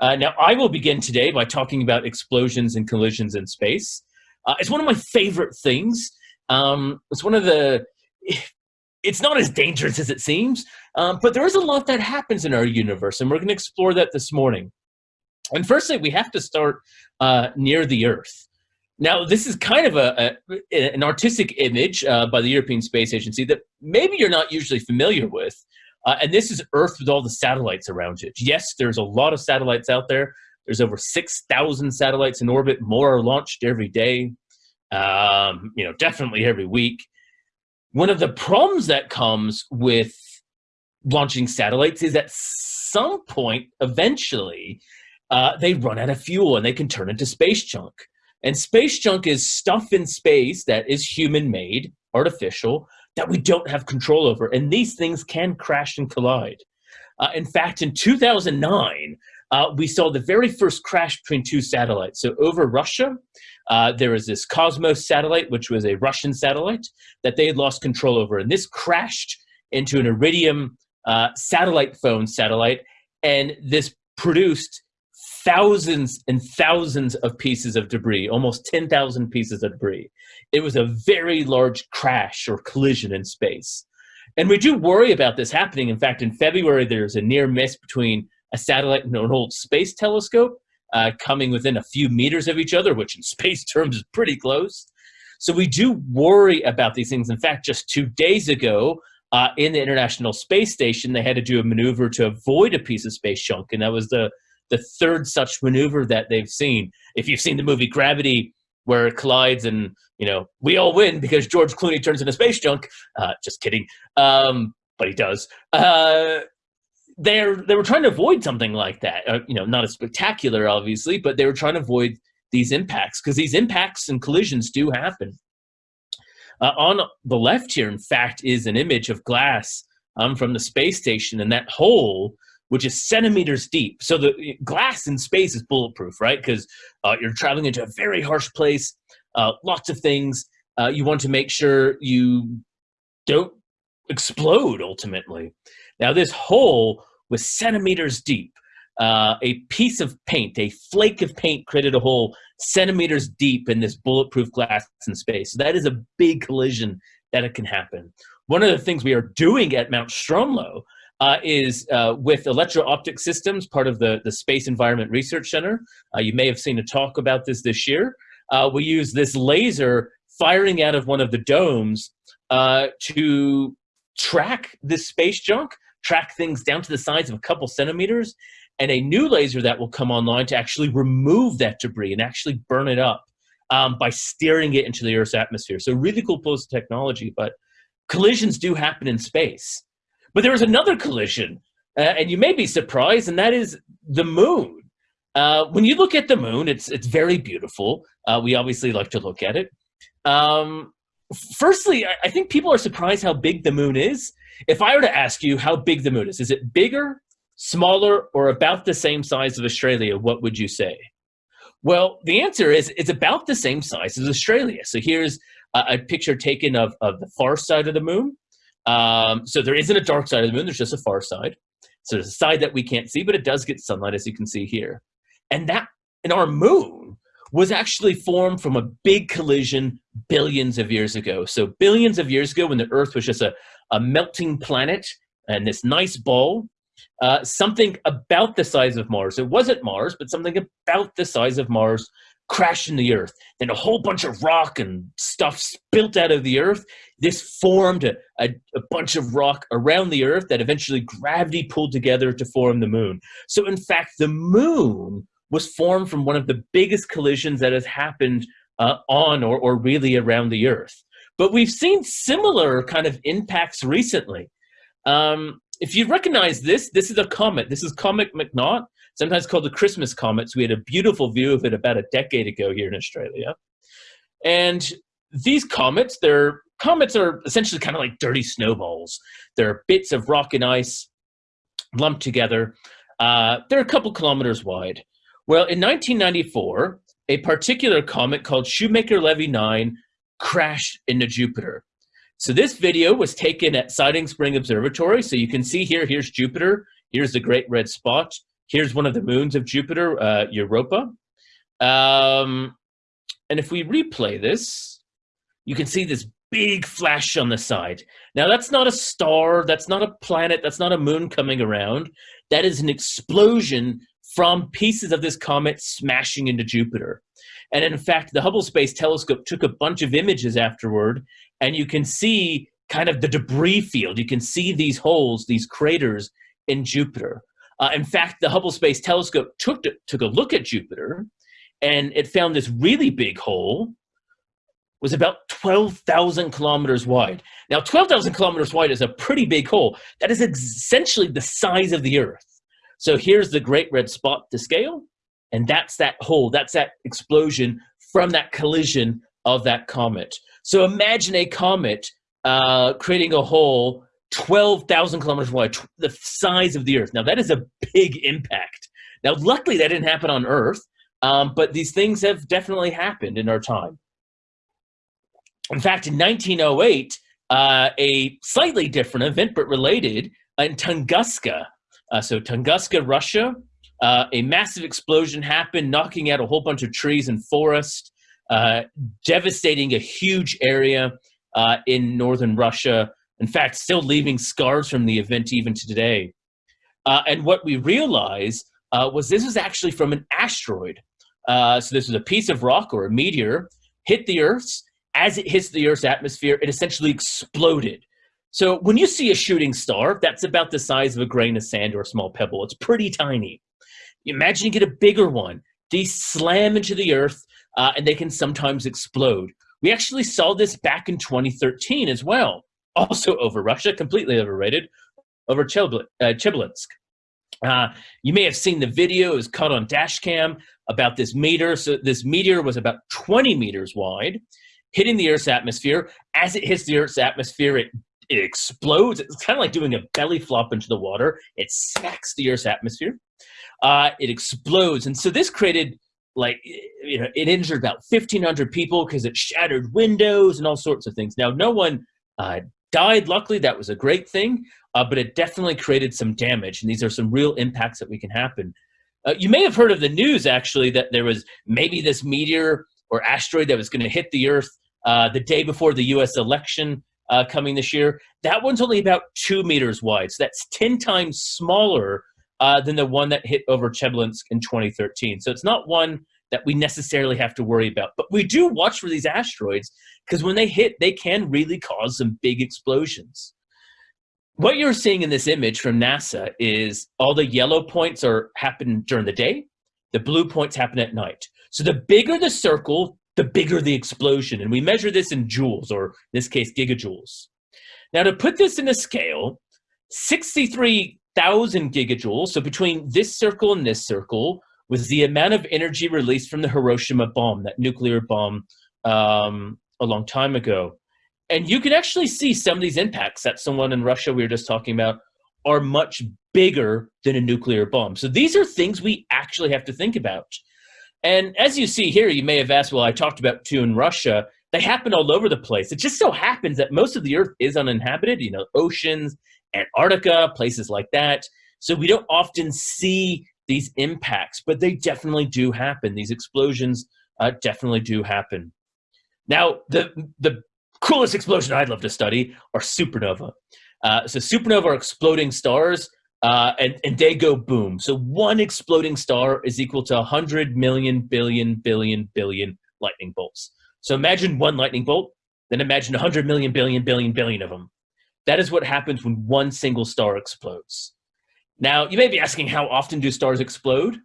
Uh, now, I will begin today by talking about explosions and collisions in space. Uh, it's one of my favorite things. Um, it's one of the, it's not as dangerous as it seems, um, but there is a lot that happens in our universe, and we're going to explore that this morning. And firstly, we have to start uh, near the Earth. Now, this is kind of a, a an artistic image uh, by the European Space Agency that maybe you're not usually familiar with. Uh, and this is Earth with all the satellites around it. Yes, there's a lot of satellites out there. There's over 6,000 satellites in orbit. More are launched every day, um, you know, definitely every week. One of the problems that comes with launching satellites is at some point, eventually, uh, they run out of fuel and they can turn into space junk. And space junk is stuff in space that is human made, artificial, that we don't have control over. And these things can crash and collide. Uh, in fact, in 2009, uh, we saw the very first crash between two satellites. So over Russia, uh, there was this Cosmos satellite, which was a Russian satellite that they had lost control over. And this crashed into an Iridium uh, satellite phone satellite. And this produced thousands and thousands of pieces of debris, almost 10,000 pieces of debris. It was a very large crash or collision in space. And we do worry about this happening. In fact, in February, there's a near miss between a satellite and an old space telescope uh, coming within a few meters of each other, which in space terms is pretty close. So we do worry about these things. In fact, just two days ago, uh, in the International Space Station, they had to do a maneuver to avoid a piece of space junk, and that was the the third such maneuver that they've seen. If you've seen the movie Gravity, where it collides and you know we all win because George Clooney turns into space junk. Uh, just kidding, um, but he does. Uh, they're they were trying to avoid something like that. Uh, you know, not as spectacular, obviously, but they were trying to avoid these impacts because these impacts and collisions do happen. Uh, on the left here, in fact, is an image of glass um, from the space station, and that hole which is centimeters deep. So the glass in space is bulletproof, right? Because uh, you're traveling into a very harsh place, uh, lots of things. Uh, you want to make sure you don't explode ultimately. Now this hole was centimeters deep. Uh, a piece of paint, a flake of paint created a hole centimeters deep in this bulletproof glass in space. So that is a big collision that it can happen. One of the things we are doing at Mount Stromlo uh, is uh, with electro-optic systems, part of the, the Space Environment Research Center. Uh, you may have seen a talk about this this year. Uh, we use this laser firing out of one of the domes uh, to track this space junk, track things down to the size of a couple centimeters, and a new laser that will come online to actually remove that debris and actually burn it up um, by steering it into the Earth's atmosphere. So really cool piece of technology, but collisions do happen in space. But there was another collision, uh, and you may be surprised, and that is the moon. Uh, when you look at the moon, it's it's very beautiful. Uh, we obviously like to look at it. Um, firstly, I, I think people are surprised how big the moon is. If I were to ask you how big the moon is, is it bigger, smaller, or about the same size of Australia? What would you say? Well, the answer is it's about the same size as Australia. So here's a, a picture taken of, of the far side of the moon. Um, so there isn't a dark side of the moon, there's just a far side. So there's a side that we can't see, but it does get sunlight, as you can see here. And that, in our moon, was actually formed from a big collision billions of years ago. So billions of years ago, when the Earth was just a, a melting planet and this nice ball, uh, something about the size of Mars. It wasn't Mars, but something about the size of Mars crashed in the earth. Then a whole bunch of rock and stuff spilt out of the earth. This formed a, a, a, bunch of rock around the earth that eventually gravity pulled together to form the moon. So in fact, the moon was formed from one of the biggest collisions that has happened uh, on or, or really around the earth. But we've seen similar kind of impacts recently. Um, if you recognize this, this is a comet. This is Comet McNaught sometimes called the Christmas comets. We had a beautiful view of it about a decade ago here in Australia. And these comets, they're comets are essentially kind of like dirty snowballs. They're bits of rock and ice lumped together. Uh, they're a couple kilometers wide. Well, in 1994, a particular comet called Shoemaker-Levy 9 crashed into Jupiter. So this video was taken at Siding Spring Observatory. So you can see here, here's Jupiter. Here's the Great Red Spot. Here's one of the moons of Jupiter, uh, Europa. Um, and if we replay this, you can see this big flash on the side. Now that's not a star, that's not a planet, that's not a moon coming around. That is an explosion from pieces of this comet smashing into Jupiter. And in fact, the Hubble Space Telescope took a bunch of images afterward, and you can see kind of the debris field. You can see these holes, these craters in Jupiter. Uh, in fact, the Hubble Space Telescope took, to, took a look at Jupiter, and it found this really big hole was about 12,000 kilometers wide. Now, 12,000 kilometers wide is a pretty big hole. That is essentially the size of the Earth. So here's the Great Red Spot to scale, and that's that hole, that's that explosion from that collision of that comet. So imagine a comet uh, creating a hole 12,000 kilometers wide, the size of the Earth. Now, that is a big impact. Now, luckily, that didn't happen on Earth, um, but these things have definitely happened in our time. In fact, in 1908, uh, a slightly different event, but related, in Tunguska, uh, so Tunguska, Russia, uh, a massive explosion happened, knocking out a whole bunch of trees and forest, uh, devastating a huge area uh, in northern Russia. In fact, still leaving scars from the event even to today. Uh, and what we realized uh, was this was actually from an asteroid. so this was a piece of rock or a meteor hit the Earth. As it hits the Earth's atmosphere, it essentially exploded. So when you see a shooting star, that's about the size of a grain of sand or a small pebble. It's pretty tiny. Imagine you get a bigger one. These slam into the earth uh, and they can sometimes explode. We actually saw this back in 2013 as well. Also over Russia, completely overrated, over Chelyabinsk. Uh, uh, you may have seen the video, it was caught on dash cam about this meteor. So this meteor was about 20 meters wide, hitting the Earth's atmosphere. As it hits the Earth's atmosphere, it it explodes. It's kind of like doing a belly flop into the water. It smacks the Earth's atmosphere. Uh, it explodes. And so this created like, you know, it injured about 1,500 people because it shattered windows and all sorts of things. Now, no one uh, died. Luckily, that was a great thing, uh, but it definitely created some damage. And these are some real impacts that we can happen. Uh, you may have heard of the news, actually, that there was maybe this meteor or asteroid that was going to hit the Earth uh, the day before the U.S. election uh, coming this year. That one's only about two meters wide, so that's 10 times smaller uh, than the one that hit over Chelyabinsk in 2013. So it's not one that we necessarily have to worry about. But we do watch for these asteroids because when they hit, they can really cause some big explosions. What you're seeing in this image from NASA is all the yellow points are happen during the day, the blue points happen at night. So the bigger the circle, the bigger the explosion. And we measure this in joules, or in this case, gigajoules. Now, to put this in a scale, 63,000 gigajoules, so between this circle and this circle, was the amount of energy released from the Hiroshima bomb, that nuclear bomb um, a long time ago. And you can actually see some of these impacts that someone in Russia we were just talking about are much bigger than a nuclear bomb. So these are things we actually have to think about. And as you see here, you may have asked, well, I talked about two in Russia. They happen all over the place. It just so happens that most of the earth is uninhabited, you know, oceans, Antarctica, places like that. So we don't often see these impacts, but they definitely do happen. These explosions uh, definitely do happen. Now, the, the coolest explosion I'd love to study are supernova. Uh, so supernova are exploding stars uh, and, and they go boom. So one exploding star is equal to 100 million, billion, billion, billion lightning bolts. So imagine one lightning bolt, then imagine 100 million, billion, billion, billion of them. That is what happens when one single star explodes. Now, you may be asking how often do stars explode?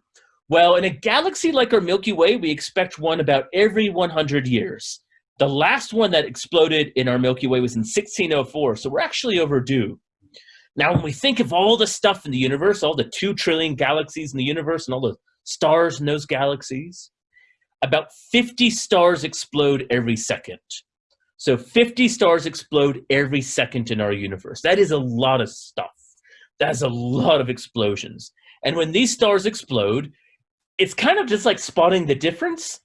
Well, in a galaxy like our Milky Way, we expect one about every 100 years. The last one that exploded in our Milky Way was in 1604, so we're actually overdue. Now, when we think of all the stuff in the universe, all the two trillion galaxies in the universe and all the stars in those galaxies, about 50 stars explode every second. So 50 stars explode every second in our universe. That is a lot of stuff. That's a lot of explosions. And when these stars explode, it's kind of just like spotting the difference.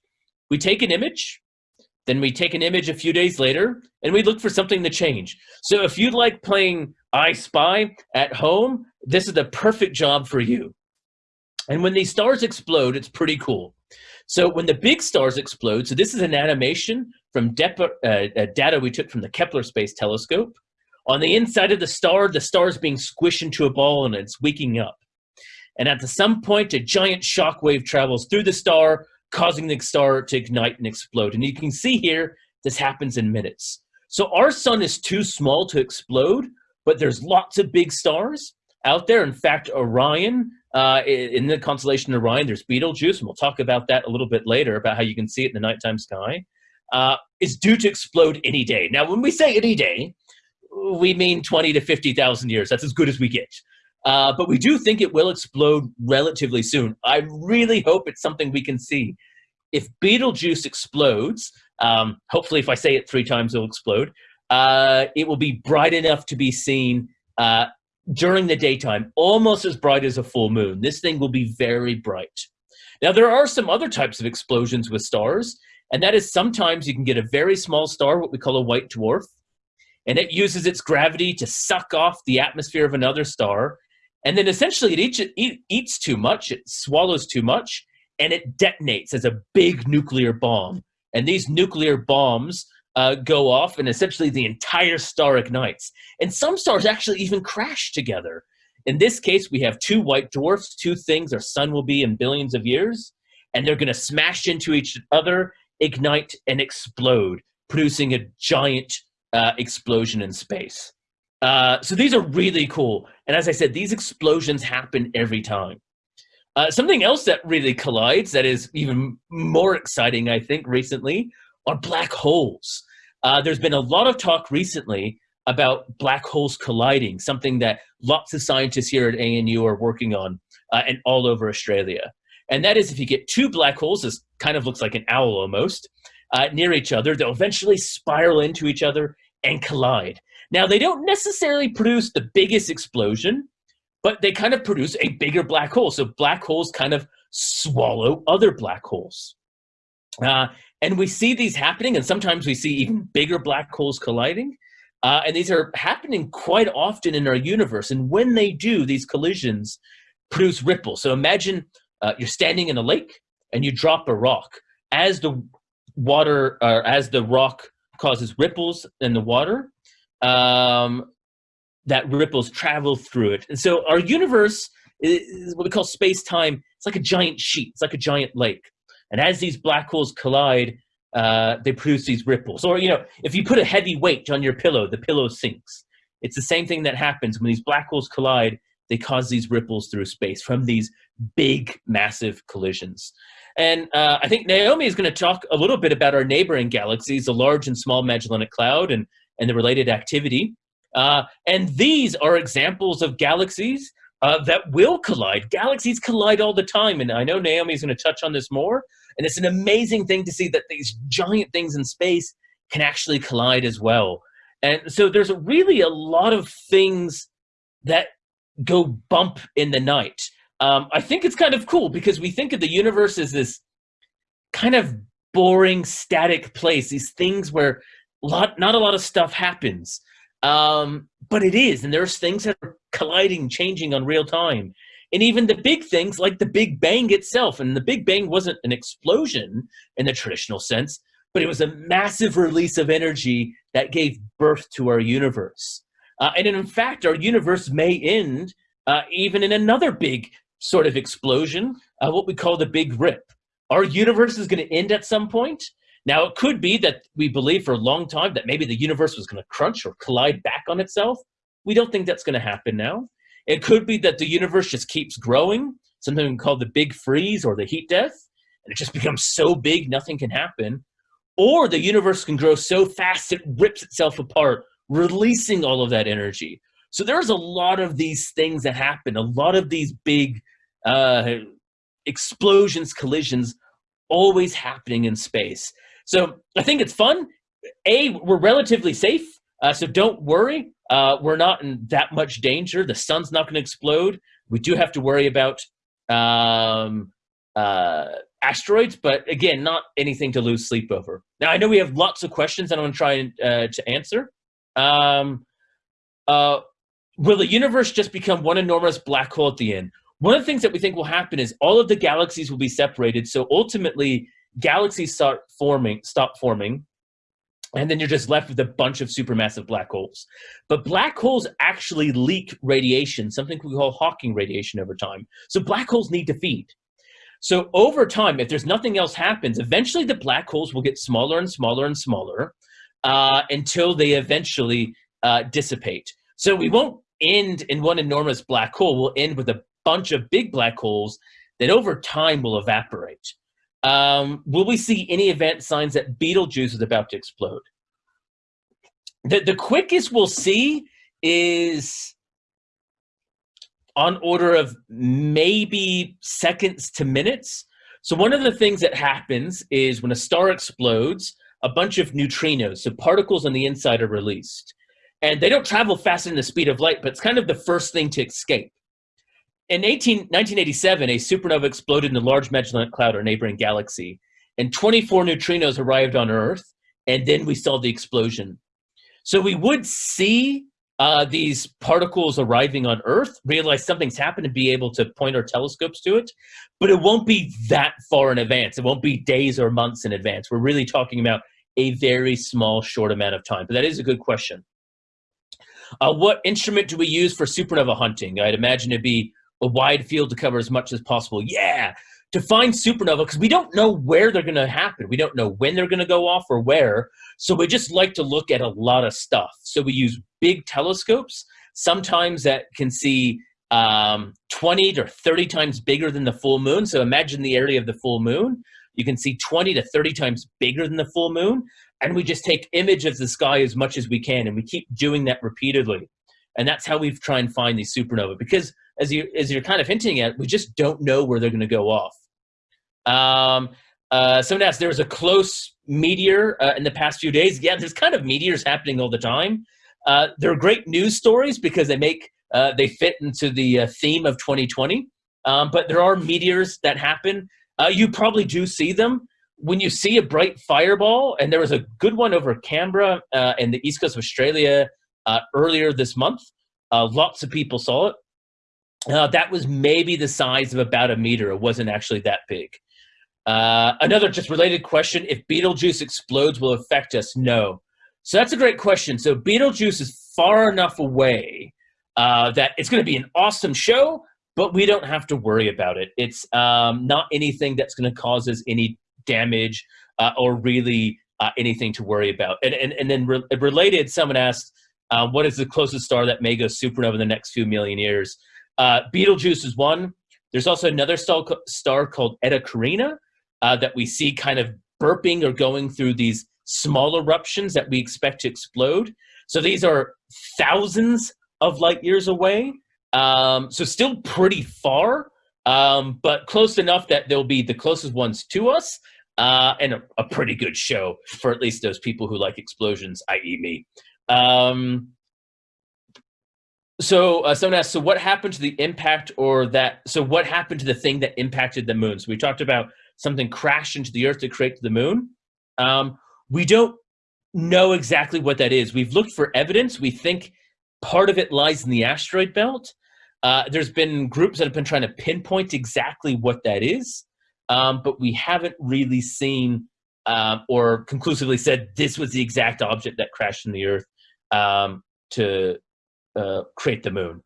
We take an image, then we take an image a few days later, and we look for something to change. So if you like playing I Spy at home, this is the perfect job for you. And when these stars explode, it's pretty cool. So when the big stars explode, so this is an animation from uh, uh, data we took from the Kepler Space Telescope. On the inside of the star, the star is being squished into a ball and it's waking up. And at some point, a giant shock wave travels through the star, causing the star to ignite and explode. And you can see here, this happens in minutes. So our sun is too small to explode, but there's lots of big stars out there. In fact, Orion, uh, in the constellation Orion, there's Betelgeuse, and we'll talk about that a little bit later, about how you can see it in the nighttime sky, uh, is due to explode any day. Now, when we say any day, we mean 20 to 50,000 years. That's as good as we get. Uh, but we do think it will explode relatively soon. I really hope it's something we can see. If Betelgeuse explodes, um, hopefully if I say it three times, it'll explode, uh, it will be bright enough to be seen uh, during the daytime, almost as bright as a full moon. This thing will be very bright. Now, there are some other types of explosions with stars, and that is sometimes you can get a very small star, what we call a white dwarf, and it uses its gravity to suck off the atmosphere of another star. And then essentially it eats, it eats too much, it swallows too much, and it detonates as a big nuclear bomb. And these nuclear bombs uh, go off, and essentially the entire star ignites. And some stars actually even crash together. In this case, we have two white dwarfs, two things our sun will be in billions of years, and they're going to smash into each other, ignite, and explode, producing a giant uh, explosion in space. Uh, so these are really cool. And as I said, these explosions happen every time. Uh, something else that really collides that is even more exciting, I think, recently are black holes. Uh, there's been a lot of talk recently about black holes colliding, something that lots of scientists here at ANU are working on uh, and all over Australia. And that is if you get two black holes, this kind of looks like an owl almost, uh, near each other. They'll eventually spiral into each other and collide. Now, they don't necessarily produce the biggest explosion, but they kind of produce a bigger black hole. So black holes kind of swallow other black holes. Uh, and we see these happening, and sometimes we see even bigger black holes colliding. Uh, and these are happening quite often in our universe. And when they do, these collisions produce ripples. So imagine uh, you're standing in a lake and you drop a rock. As the water or as the rock causes ripples in the water, um, that ripples travel through it. And so our universe is what we call space-time. It's like a giant sheet. It's like a giant lake. And as these black holes collide, uh, they produce these ripples. Or, you know, if you put a heavy weight on your pillow, the pillow sinks. It's the same thing that happens when these black holes collide. They cause these ripples through space from these big, massive collisions. And uh, I think Naomi is going to talk a little bit about our neighboring galaxies, the Large and Small Magellanic Cloud, and, and the related activity. Uh, and these are examples of galaxies uh, that will collide. Galaxies collide all the time, and I know Naomi is going to touch on this more. And it's an amazing thing to see that these giant things in space can actually collide as well. And so there's really a lot of things that go bump in the night um, I think it's kind of cool because we think of the universe as this kind of boring, static place, these things where lot, not a lot of stuff happens. Um, but it is, and there's things that are colliding, changing on real time. And even the big things like the Big Bang itself. And the Big Bang wasn't an explosion in the traditional sense, but it was a massive release of energy that gave birth to our universe. Uh, and in fact, our universe may end uh, even in another big sort of explosion, uh, what we call the big rip. Our universe is going to end at some point. Now, it could be that we believe for a long time that maybe the universe was going to crunch or collide back on itself. We don't think that's going to happen now. It could be that the universe just keeps growing, something called the big freeze or the heat death, and it just becomes so big nothing can happen. Or the universe can grow so fast it rips itself apart, releasing all of that energy. So there's a lot of these things that happen, a lot of these big uh, explosions, collisions, always happening in space. So I think it's fun. A, we're relatively safe, uh, so don't worry. Uh, we're not in that much danger. The sun's not going to explode. We do have to worry about um, uh, asteroids, but again, not anything to lose sleep over. Now, I know we have lots of questions that I'm going to try uh, to answer. Um, uh, will the universe just become one enormous black hole at the end? one of the things that we think will happen is all of the galaxies will be separated. So ultimately, galaxies start forming, stop forming, and then you're just left with a bunch of supermassive black holes. But black holes actually leak radiation, something we call Hawking radiation over time. So black holes need to feed. So over time, if there's nothing else happens, eventually the black holes will get smaller and smaller and smaller uh, until they eventually uh, dissipate. So we won't end in one enormous black hole. We'll end with a bunch of big black holes that over time will evaporate. Um, will we see any event signs that Betelgeuse is about to explode? The, the quickest we'll see is on order of maybe seconds to minutes. So one of the things that happens is when a star explodes, a bunch of neutrinos, so particles on the inside are released. And they don't travel faster than the speed of light, but it's kind of the first thing to escape. In 18, 1987, a supernova exploded in the Large Magellanic Cloud, our neighboring galaxy, and 24 neutrinos arrived on Earth, and then we saw the explosion. So we would see uh, these particles arriving on Earth, realize something's happened, and be able to point our telescopes to it, but it won't be that far in advance. It won't be days or months in advance. We're really talking about a very small, short amount of time. But that is a good question. Uh, what instrument do we use for supernova hunting? I'd imagine it'd be a wide field to cover as much as possible. Yeah, to find supernova, because we don't know where they're going to happen. We don't know when they're going to go off or where. So we just like to look at a lot of stuff. So we use big telescopes, sometimes that can see um, 20 to 30 times bigger than the full moon. So imagine the area of the full moon. You can see 20 to 30 times bigger than the full moon. And we just take image of the sky as much as we can. And we keep doing that repeatedly. And that's how we try and find these supernova. Because as you as you're kind of hinting at, we just don't know where they're going to go off. Um, uh, someone asked, there was a close meteor uh, in the past few days. Yeah, there's kind of meteors happening all the time. Uh, they're great news stories because they make uh, they fit into the uh, theme of 2020. Um, but there are meteors that happen. Uh, you probably do see them when you see a bright fireball. And there was a good one over Canberra uh, in the east coast of Australia earlier this month. lots of people saw it. Uh, that was maybe the size of about a meter. It wasn't actually that big. Uh, another just related question, if Betelgeuse explodes, will affect us? No. So that's a great question. So Betelgeuse is far enough away uh, that it's going to be an awesome show, but we don't have to worry about it. It's um, not anything that's going to cause us any damage uh, or really uh, anything to worry about. And, and, and then re related, someone asked, uh, what is the closest star that may go supernova in the next few million years? Uh, Betelgeuse is one. There's also another star, star called Eta Carina uh, that we see kind of burping or going through these small eruptions that we expect to explode. So these are thousands of light years away. Um, so still pretty far, um, but close enough that they'll be the closest ones to us uh, and a, a, pretty good show for at least those people who like explosions, i.e. me. Um, so uh, someone asked, so what happened to the impact or that, so what happened to the thing that impacted the moon? So we talked about something crashed into the earth to create the moon. Um, we don't know exactly what that is. We've looked for evidence. We think part of it lies in the asteroid belt. Uh, there's been groups that have been trying to pinpoint exactly what that is, um, but we haven't really seen um, or conclusively said this was the exact object that crashed in the earth um, to uh, create the moon.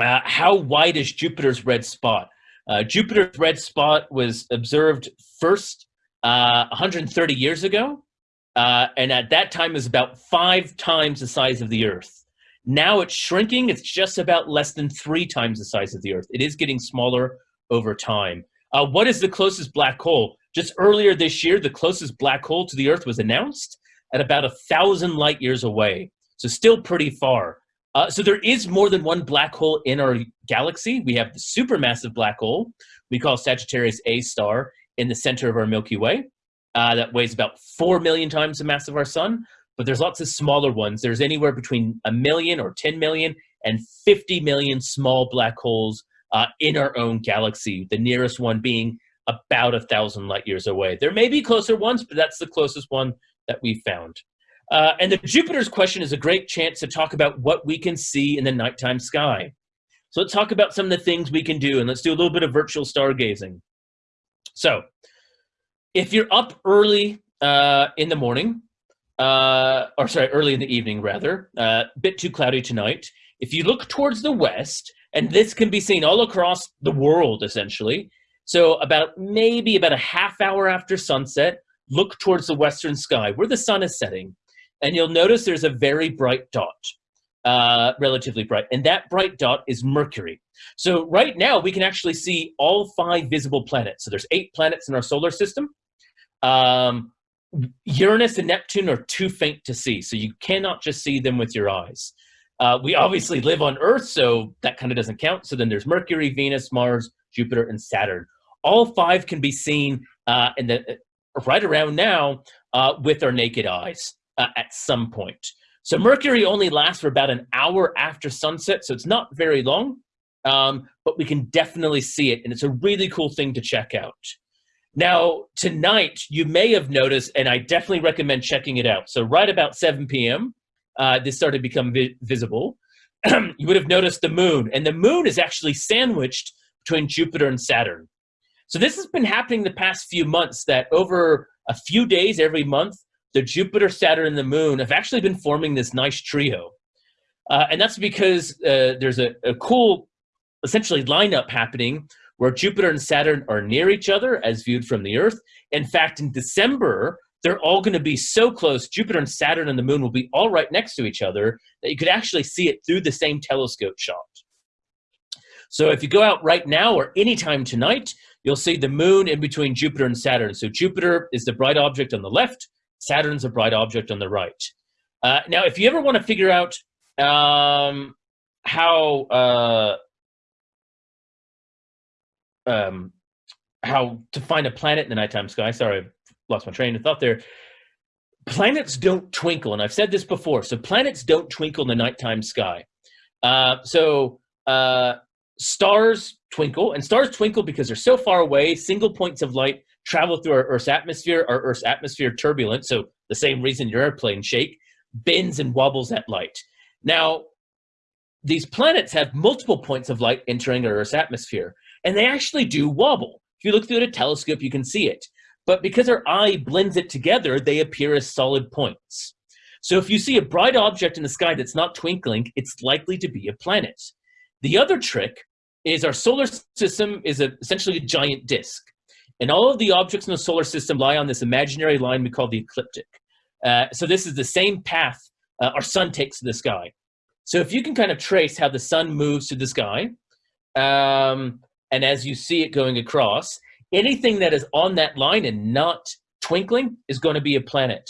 Uh, how wide is Jupiter's red spot? Uh, Jupiter's red spot was observed first 130 uh, years ago, uh, and at that time is about five times the size of the Earth. Now it's shrinking. It's just about less than three times the size of the Earth. It is getting smaller over time. Uh, what is the closest black hole? Just earlier this year, the closest black hole to the Earth was announced at about a thousand light years away. So still pretty far. Uh, so there is more than one black hole in our galaxy. We have the supermassive black hole we call Sagittarius A star in the center of our Milky Way uh, that weighs about 4 million times the mass of our sun. But there's lots of smaller ones. There's anywhere between a million or 10 million and 50 million small black holes uh, in our own galaxy, the nearest one being about a thousand light years away. There may be closer ones, but that's the closest one that we found. Uh, and the Jupiter's question is a great chance to talk about what we can see in the nighttime sky. So let's talk about some of the things we can do and let's do a little bit of virtual stargazing. So if you're up early uh, in the morning, uh, or sorry, early in the evening rather, a uh, bit too cloudy tonight. If you look towards the west, and this can be seen all across the world essentially, so about maybe about a half hour after sunset, look towards the western sky where the sun is setting, and you'll notice there's a very bright dot, uh, relatively bright, and that bright dot is Mercury. So right now we can actually see all five visible planets. So there's eight planets in our solar system. Um, Uranus and Neptune are too faint to see, so you cannot just see them with your eyes. Uh, we obviously live on Earth, so that kind of doesn't count. So then there's Mercury, Venus, Mars, Jupiter, and Saturn. All five can be seen uh, in the, right around now uh, with our naked eyes uh, at some point. So Mercury only lasts for about an hour after sunset, so it's not very long, um, but we can definitely see it, and it's a really cool thing to check out. Now, tonight, you may have noticed, and I definitely recommend checking it out. So right about 7 p.m., uh, this started to become vi visible. you would have noticed the moon, and the moon is actually sandwiched between Jupiter and Saturn. So this has been happening the past few months that over a few days every month, the Jupiter, Saturn, and the moon have actually been forming this nice trio. Uh, and that's because uh, there's a, a cool, essentially, lineup happening where Jupiter and Saturn are near each other as viewed from the Earth. In fact, in December, they're all going to be so close, Jupiter and Saturn and the moon will be all right next to each other, that you could actually see it through the same telescope shot. So if you go out right now or anytime tonight, you'll see the moon in between Jupiter and Saturn. So Jupiter is the bright object on the left, Saturn's a bright object on the right. Uh, now, if you ever want to figure out um, how uh, um, how to find a planet in the nighttime sky. Sorry, I've lost my train of thought there. Planets don't twinkle, and I've said this before. So planets don't twinkle in the nighttime sky. Uh, so uh, stars twinkle, and stars twinkle because they're so far away. Single points of light travel through our Earth's atmosphere. Our Earth's atmosphere turbulent, so the same reason your airplane shake bends and wobbles at light. Now, these planets have multiple points of light entering our Earth's atmosphere and they actually do wobble. If you look through a telescope, you can see it. But because our eye blends it together, they appear as solid points. So if you see a bright object in the sky that's not twinkling, it's likely to be a planet. The other trick is our solar system is a, essentially a giant disk. And all of the objects in the solar system lie on this imaginary line we call the ecliptic. Uh, so this is the same path uh, our sun takes to the sky. So if you can kind of trace how the sun moves to the sky, um, and as you see it going across, anything that is on that line and not twinkling is going to be a planet.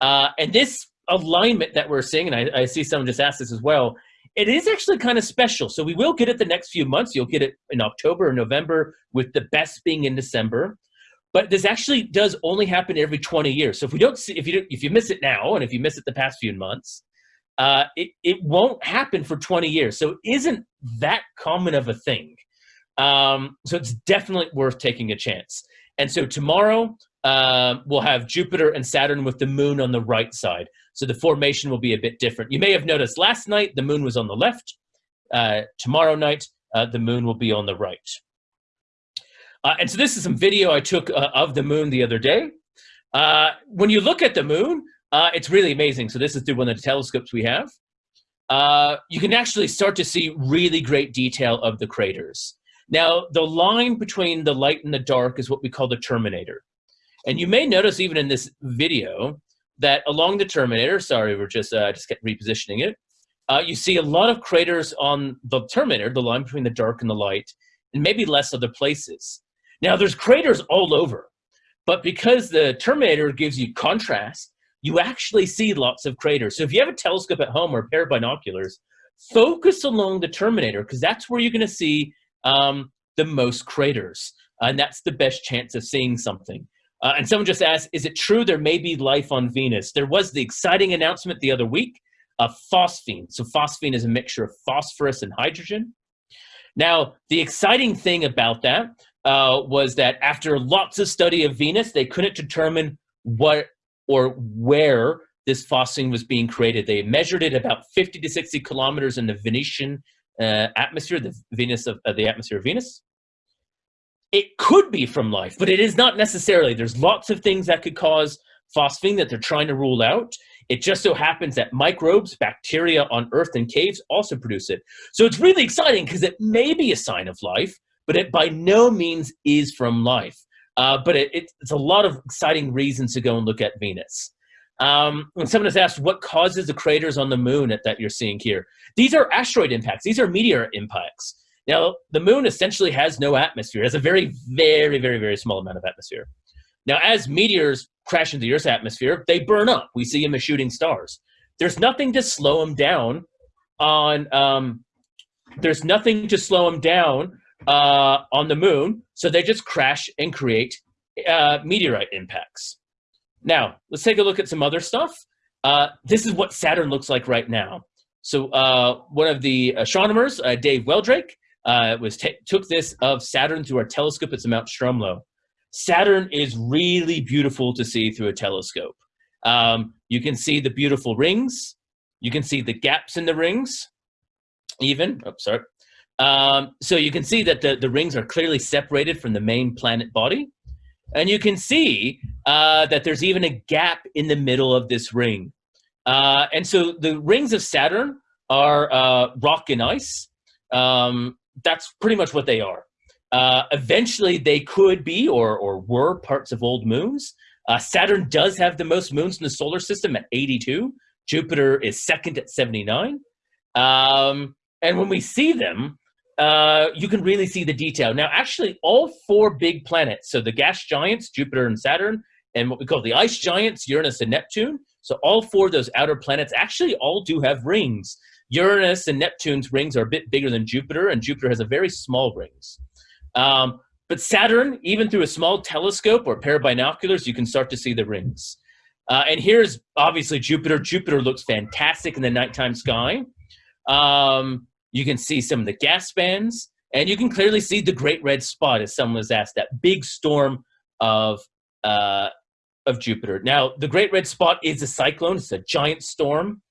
Uh, and this alignment that we're seeing, and I, I, see someone just asked this as well, it is actually kind of special. So we will get it the next few months. You'll get it in October or November, with the best being in December. But this actually does only happen every 20 years. So if we don't see, if you if you miss it now, and if you miss it the past few months, uh, it it won't happen for 20 years. So it isn't that common of a thing. Um, so it's definitely worth taking a chance. And so tomorrow uh, we'll have Jupiter and Saturn with the moon on the right side. So the formation will be a bit different. You may have noticed last night the moon was on the left. Uh, tomorrow night uh, the moon will be on the right. Uh, and so this is some video I took uh, of the moon the other day. Uh, when you look at the moon, it's really amazing. So this is through one of the telescopes we have. you can actually start to see really great detail of the craters. Now, the line between the light and the dark is what we call the terminator. And you may notice even in this video that along the terminator, sorry, we're just, uh, just repositioning it, uh, you see a lot of craters on the terminator, the line between the dark and the light, and maybe less other places. Now, there's craters all over, but because the terminator gives you contrast, you actually see lots of craters. So if you have a telescope at home or a pair of binoculars, focus along the terminator because that's where you're going to see um, the most craters. And that's the best chance of seeing something. Uh, and someone just asked, is it true there may be life on Venus? There was the exciting announcement the other week of phosphine. So phosphine is a mixture of phosphorus and hydrogen. Now, the exciting thing about that uh, was that after lots of study of Venus, they couldn't determine what or where this phosphine was being created. They measured it about 50 to 60 kilometers in the Venetian uh, atmosphere, the Venus of uh, the atmosphere of Venus. It could be from life, but it is not necessarily. There's lots of things that could cause phosphine that they're trying to rule out. It just so happens that microbes, bacteria on Earth and caves also produce it. So it's really exciting because it may be a sign of life, but it by no means is from life. Uh, but it, it, it's a lot of exciting reasons to go and look at Venus. Um, when someone has asked what causes the craters on the moon that, that you're seeing here, these are asteroid impacts. These are meteor impacts. Now, the moon essentially has no atmosphere. It has a very, very, very, very small amount of atmosphere. Now, as meteors crash into the Earth's atmosphere, they burn up. We see them as shooting stars. There's nothing to slow them down on. Um, there's nothing to slow them down uh, on the moon, so they just crash and create uh, meteorite impacts. Now, let's take a look at some other stuff. Uh, this is what Saturn looks like right now. So uh, one of the astronomers, uh, Dave Weldrake, uh, was took this of Saturn through our telescope at Mount Stromlo. Saturn is really beautiful to see through a telescope. Um, you can see the beautiful rings. You can see the gaps in the rings, even. Oh, sorry. Um, so you can see that the, the rings are clearly separated from the main planet body. And you can see uh, that there's even a gap in the middle of this ring. Uh, and so the rings of Saturn are uh, rock and ice. Um, that's pretty much what they are. Uh, eventually, they could be or, or were parts of old moons. Uh, Saturn does have the most moons in the solar system at 82. Jupiter is second at 79. Um, and when we see them, uh, you can really see the detail. Now, actually, all four big planets, so the gas giants, Jupiter and Saturn, and what we call the ice giants, Uranus and Neptune, so all four of those outer planets actually all do have rings. Uranus and Neptune's rings are a bit bigger than Jupiter, and Jupiter has a very small rings. Um, but Saturn, even through a small telescope or pair of binoculars, you can start to see the rings. Uh, and here's obviously Jupiter. Jupiter looks fantastic in the nighttime sky. Um, you can see some of the gas bands, and you can clearly see the Great Red Spot, as someone was asked, that big storm of uh, of Jupiter. Now, the Great Red Spot is a cyclone. It's a giant storm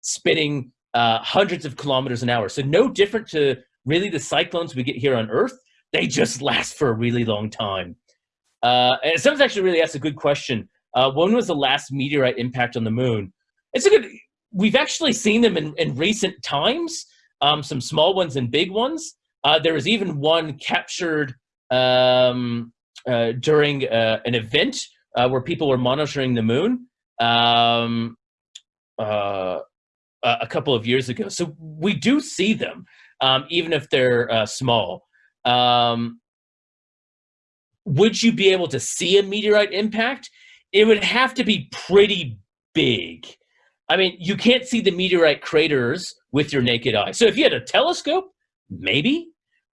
spinning uh, hundreds of kilometers an hour. So no different to really the cyclones we get here on Earth. They just last for a really long time. Uh, and someone's actually really asked a good question. Uh, when was the last meteorite impact on the moon? It's a good. We've actually seen them in, in recent times um, some small ones and big ones. Uh, there was even one captured um, uh, during uh, an event uh, where people were monitoring the moon um, uh, a couple of years ago. So we do see them, um, even if they're uh, small. Um, would you be able to see a meteorite impact? It would have to be pretty big. I mean, you can't see the meteorite craters with your naked eye. So if you had a telescope, maybe.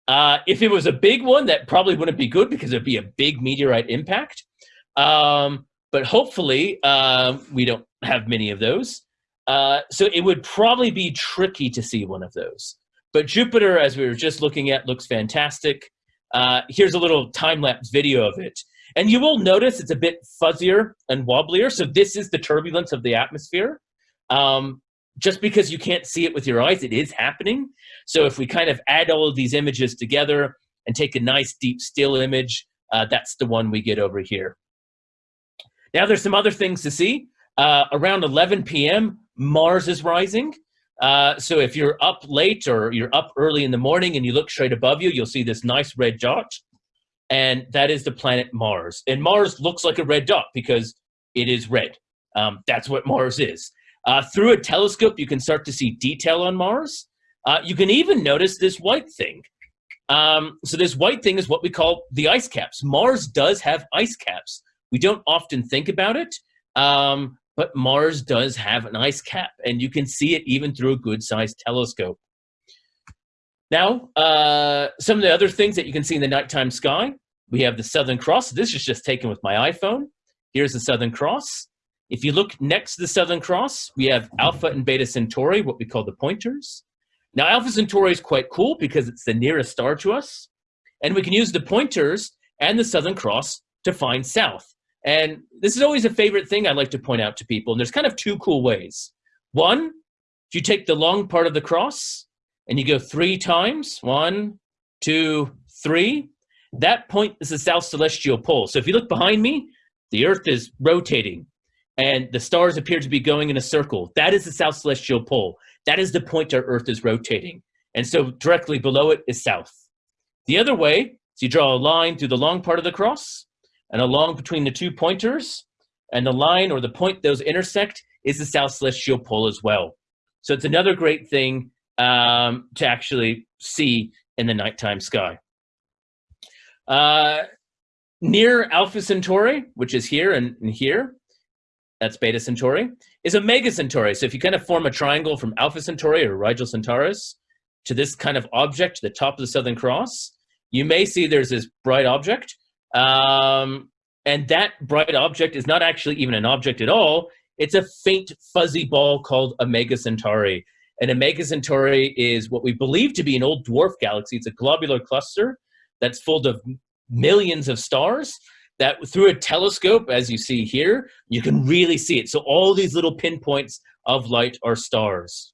Uh, if it was a big one, that probably wouldn't be good because it'd be a big meteorite impact. Um, but hopefully, uh, we don't have many of those. Uh, so it would probably be tricky to see one of those. But Jupiter, as we were just looking at, looks fantastic. Uh, here's a little time-lapse video of it. And you will notice it's a bit fuzzier and wobblier. So this is the turbulence of the atmosphere. Um, just because you can't see it with your eyes, it is happening. So if we kind of add all of these images together and take a nice deep still image, uh, that's the one we get over here. Now there's some other things to see. Uh, around 11 p.m., Mars is rising. Uh, so if you're up late or you're up early in the morning and you look straight above you, you'll see this nice red dot. And that is the planet Mars. And Mars looks like a red dot because it is red. Um, that's what Mars is. Uh, through a telescope, you can start to see detail on Mars. Uh, you can even notice this white thing. Um, so this white thing is what we call the ice caps. Mars does have ice caps. We don't often think about it, um, but Mars does have an ice cap, and you can see it even through a good-sized telescope. Now, uh, some of the other things that you can see in the nighttime sky, we have the Southern Cross. This is just taken with my iPhone. Here's the Southern Cross. If you look next to the Southern Cross, we have Alpha and Beta Centauri, what we call the pointers. Now, Alpha Centauri is quite cool because it's the nearest star to us. And we can use the pointers and the Southern Cross to find south. And this is always a favorite thing I like to point out to people. And there's kind of two cool ways. One, if you take the long part of the cross and you go three times, one, two, three, that point is the south celestial pole. So if you look behind me, the earth is rotating and the stars appear to be going in a circle. That is the south celestial pole. That is the point our earth is rotating. And so directly below it is south. The other way, so you draw a line through the long part of the cross and along between the two pointers and the line or the point those intersect is the south celestial pole as well. So it's another great thing um, to actually see in the nighttime sky. Uh, near Alpha Centauri, which is here and, and here, that's Beta Centauri, is Omega Centauri. So if you kind of form a triangle from Alpha Centauri or Rigil Kentaurus to this kind of object, the top of the Southern Cross, you may see there's this bright object. Um, and that bright object is not actually even an object at all. It's a faint fuzzy ball called Omega Centauri. And Omega Centauri is what we believe to be an old dwarf galaxy. It's a globular cluster that's full of millions of stars that through a telescope, as you see here, you can really see it. So all these little pinpoints of light are stars.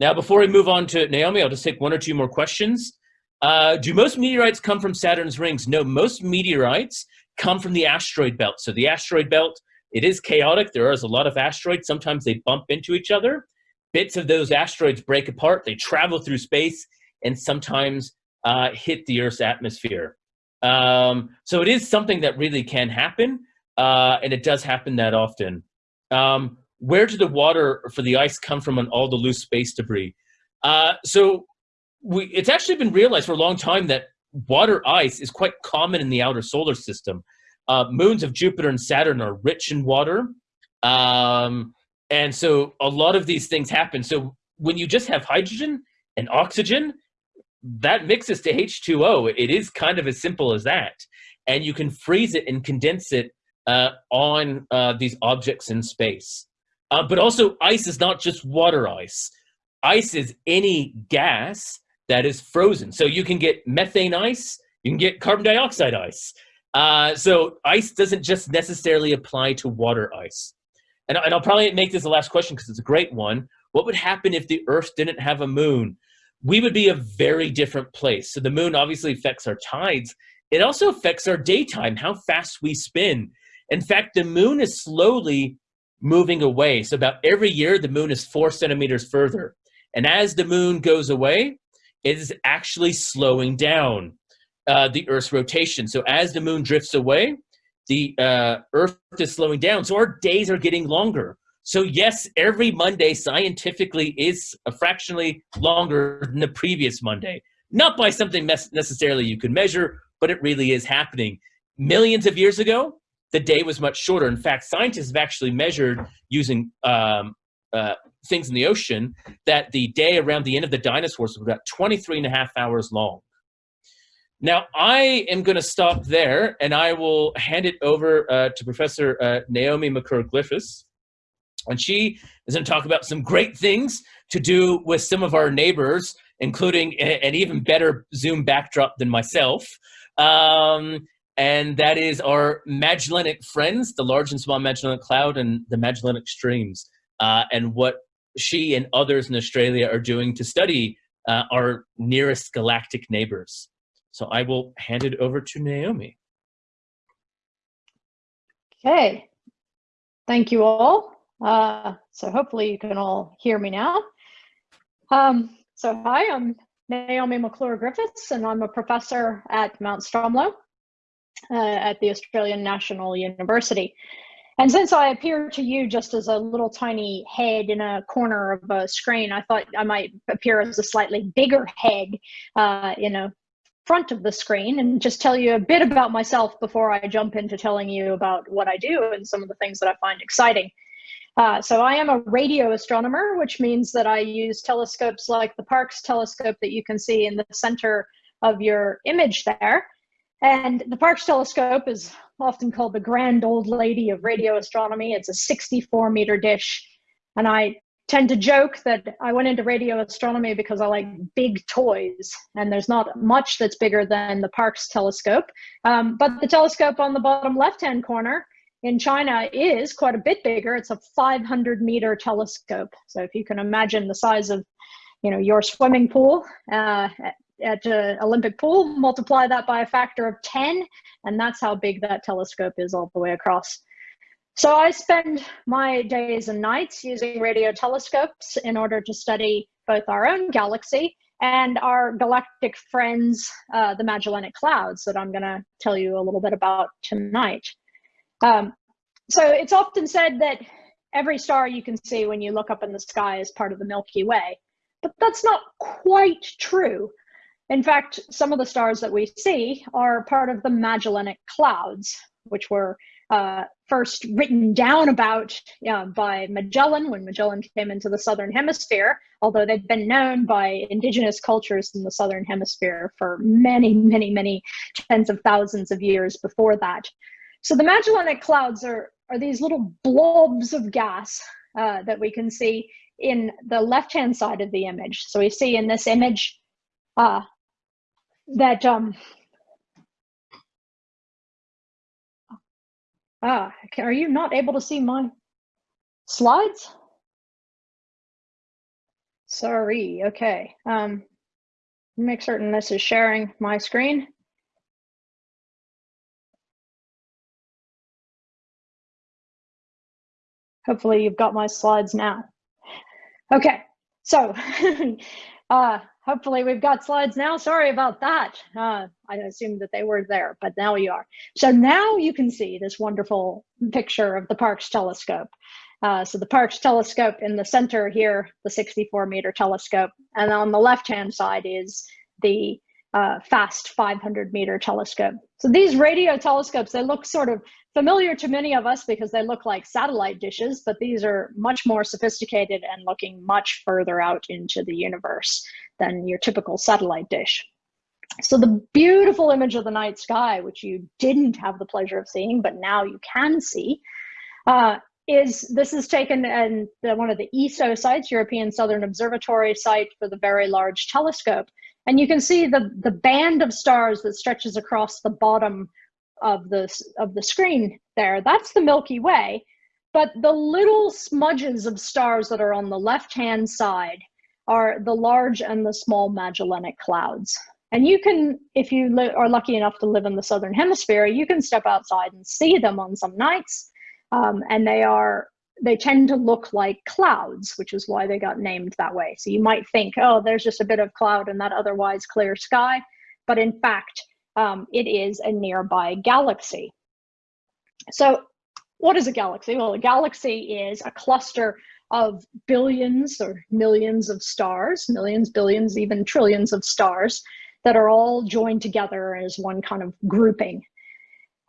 Now, before we move on to Naomi, I'll just take one or two more questions. Uh, do most meteorites come from Saturn's rings? No, most meteorites come from the asteroid belt. So the asteroid belt, it is chaotic. There is a lot of asteroids. Sometimes they bump into each other. Bits of those asteroids break apart. They travel through space and sometimes uh, hit the Earth's atmosphere. Um, so it is something that really can happen, uh, and it does happen that often. Um, where did the water for the ice come from on all the loose space debris? Uh, so we, it's actually been realized for a long time that water ice is quite common in the outer solar system. Uh, moons of Jupiter and Saturn are rich in water. Um, and so a lot of these things happen. So when you just have hydrogen and oxygen, that mixes to H2O. It is kind of as simple as that. And you can freeze it and condense it uh, on uh, these objects in space. Uh, but also ice is not just water ice. Ice is any gas that is frozen. So you can get methane ice, you can get carbon dioxide ice. Uh, so ice doesn't just necessarily apply to water ice. And, and I'll probably make this the last question because it's a great one. What would happen if the Earth didn't have a moon? We would be a very different place. So the moon obviously affects our tides. It also affects our daytime, how fast we spin. In fact, the moon is slowly moving away. So about every year, the moon is four centimeters further. And as the moon goes away, it is actually slowing down uh, the Earth's rotation. So as the moon drifts away, the uh, Earth is slowing down. So our days are getting longer. So yes, every Monday scientifically is a fractionally longer than the previous Monday. Not by something necessarily you can measure, but it really is happening. Millions of years ago, the day was much shorter. In fact, scientists have actually measured using um, uh, things in the ocean that the day around the end of the dinosaurs was about 23 and a half hours long. Now, I am going to stop there, and I will hand it over uh, to Professor uh, Naomi McClure-Griffiths. And she is going to talk about some great things to do with some of our neighbors, including an even better Zoom backdrop than myself. Um, and that is our Magellanic friends, the Large and Small Magellanic Cloud and the Magellanic Streams uh, and what she and others in Australia are doing to study uh, our nearest galactic neighbors. So I will hand it over to Naomi. Okay, thank you all. Uh, so hopefully you can all hear me now. Um, so hi, I'm Naomi McClure Griffiths, and I'm a professor at Mount Stromlo uh, at the Australian National University. And since I appear to you just as a little tiny head in a corner of a screen, I thought I might appear as a slightly bigger head uh, in a front of the screen and just tell you a bit about myself before I jump into telling you about what I do and some of the things that I find exciting. Uh, so I am a radio astronomer, which means that I use telescopes like the Parkes telescope that you can see in the center of your image there. And the Parkes telescope is often called the grand old lady of radio astronomy. It's a 64 meter dish. And I tend to joke that I went into radio astronomy because I like big toys, and there's not much that's bigger than the Parkes telescope. Um, but the telescope on the bottom left hand corner in China is quite a bit bigger. It's a 500 meter telescope. So if you can imagine the size of you know, your swimming pool uh, at an Olympic pool, multiply that by a factor of 10, and that's how big that telescope is all the way across. So I spend my days and nights using radio telescopes in order to study both our own galaxy and our galactic friends, uh, the Magellanic Clouds, that I'm going to tell you a little bit about tonight. Um, so it's often said that every star you can see when you look up in the sky is part of the Milky Way, but that's not quite true. In fact, some of the stars that we see are part of the Magellanic Clouds, which were uh, first written down about uh, by Magellan when Magellan came into the southern hemisphere, although they've been known by indigenous cultures in the southern hemisphere for many, many, many tens of thousands of years before that. So the Magellanic Clouds are, are these little blobs of gas uh, that we can see in the left-hand side of the image. So we see in this image uh, that um, Ah, are you not able to see my slides? Sorry, okay. Um, make certain this is sharing my screen. Hopefully you've got my slides now. Okay, so uh, hopefully we've got slides now. Sorry about that. Uh, I assumed that they were there, but now you are. So now you can see this wonderful picture of the Parkes telescope. Uh, so the Parkes telescope in the center here, the 64 meter telescope, and on the left-hand side is the uh, FAST 500 meter telescope. So these radio telescopes, they look sort of familiar to many of us because they look like satellite dishes, but these are much more sophisticated and looking much further out into the universe than your typical satellite dish. So the beautiful image of the night sky, which you didn't have the pleasure of seeing, but now you can see, uh, is this is taken in the, one of the ESO sites, European Southern Observatory site for the Very Large Telescope. And you can see the, the band of stars that stretches across the bottom of the, of the screen there, that's the Milky Way. But the little smudges of stars that are on the left-hand side are the large and the small Magellanic Clouds. And you can, if you are lucky enough to live in the Southern Hemisphere, you can step outside and see them on some nights. Um, and they are, they tend to look like clouds, which is why they got named that way. So you might think, oh, there's just a bit of cloud in that otherwise clear sky. But in fact, um, it is a nearby galaxy. So what is a galaxy? Well, a galaxy is a cluster of billions or millions of stars, millions, billions, even trillions of stars that are all joined together as one kind of grouping.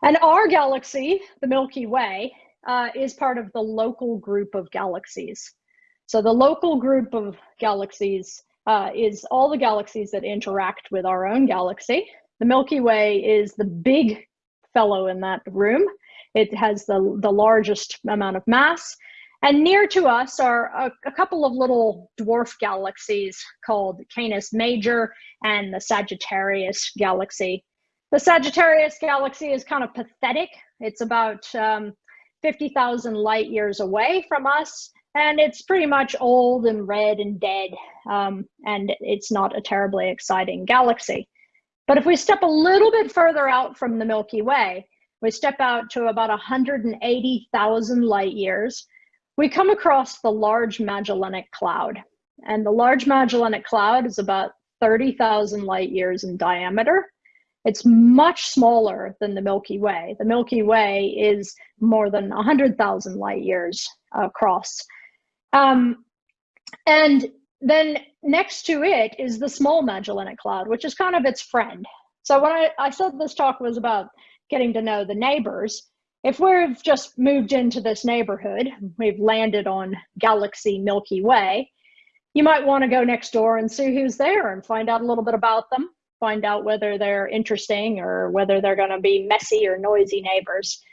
And our galaxy, the Milky Way, uh, is part of the local group of galaxies. So the local group of galaxies uh, is all the galaxies that interact with our own galaxy. The Milky Way is the big fellow in that room. It has the, the largest amount of mass. And near to us are a, a, couple of little dwarf galaxies called Canis Major and the Sagittarius galaxy. The Sagittarius galaxy is kind of pathetic. It's about um, 50,000 light years away from us, and it's pretty much old and red and dead, um, and it's not a terribly exciting galaxy. But if we step a little bit further out from the Milky Way, we step out to about 180,000 light years, we come across the Large Magellanic Cloud. And the Large Magellanic Cloud is about 30,000 light years in diameter. It's much smaller than the Milky Way. The Milky Way is more than 100,000 light years across. Um, and then next to it is the small Magellanic Cloud, which is kind of its friend. So when I, I said this talk was about getting to know the neighbors, if we've just moved into this neighborhood, we've landed on Galaxy Milky Way, you might want to go next door and see who's there and find out a little bit about them, find out whether they're interesting or whether they're going to be messy or noisy neighbors.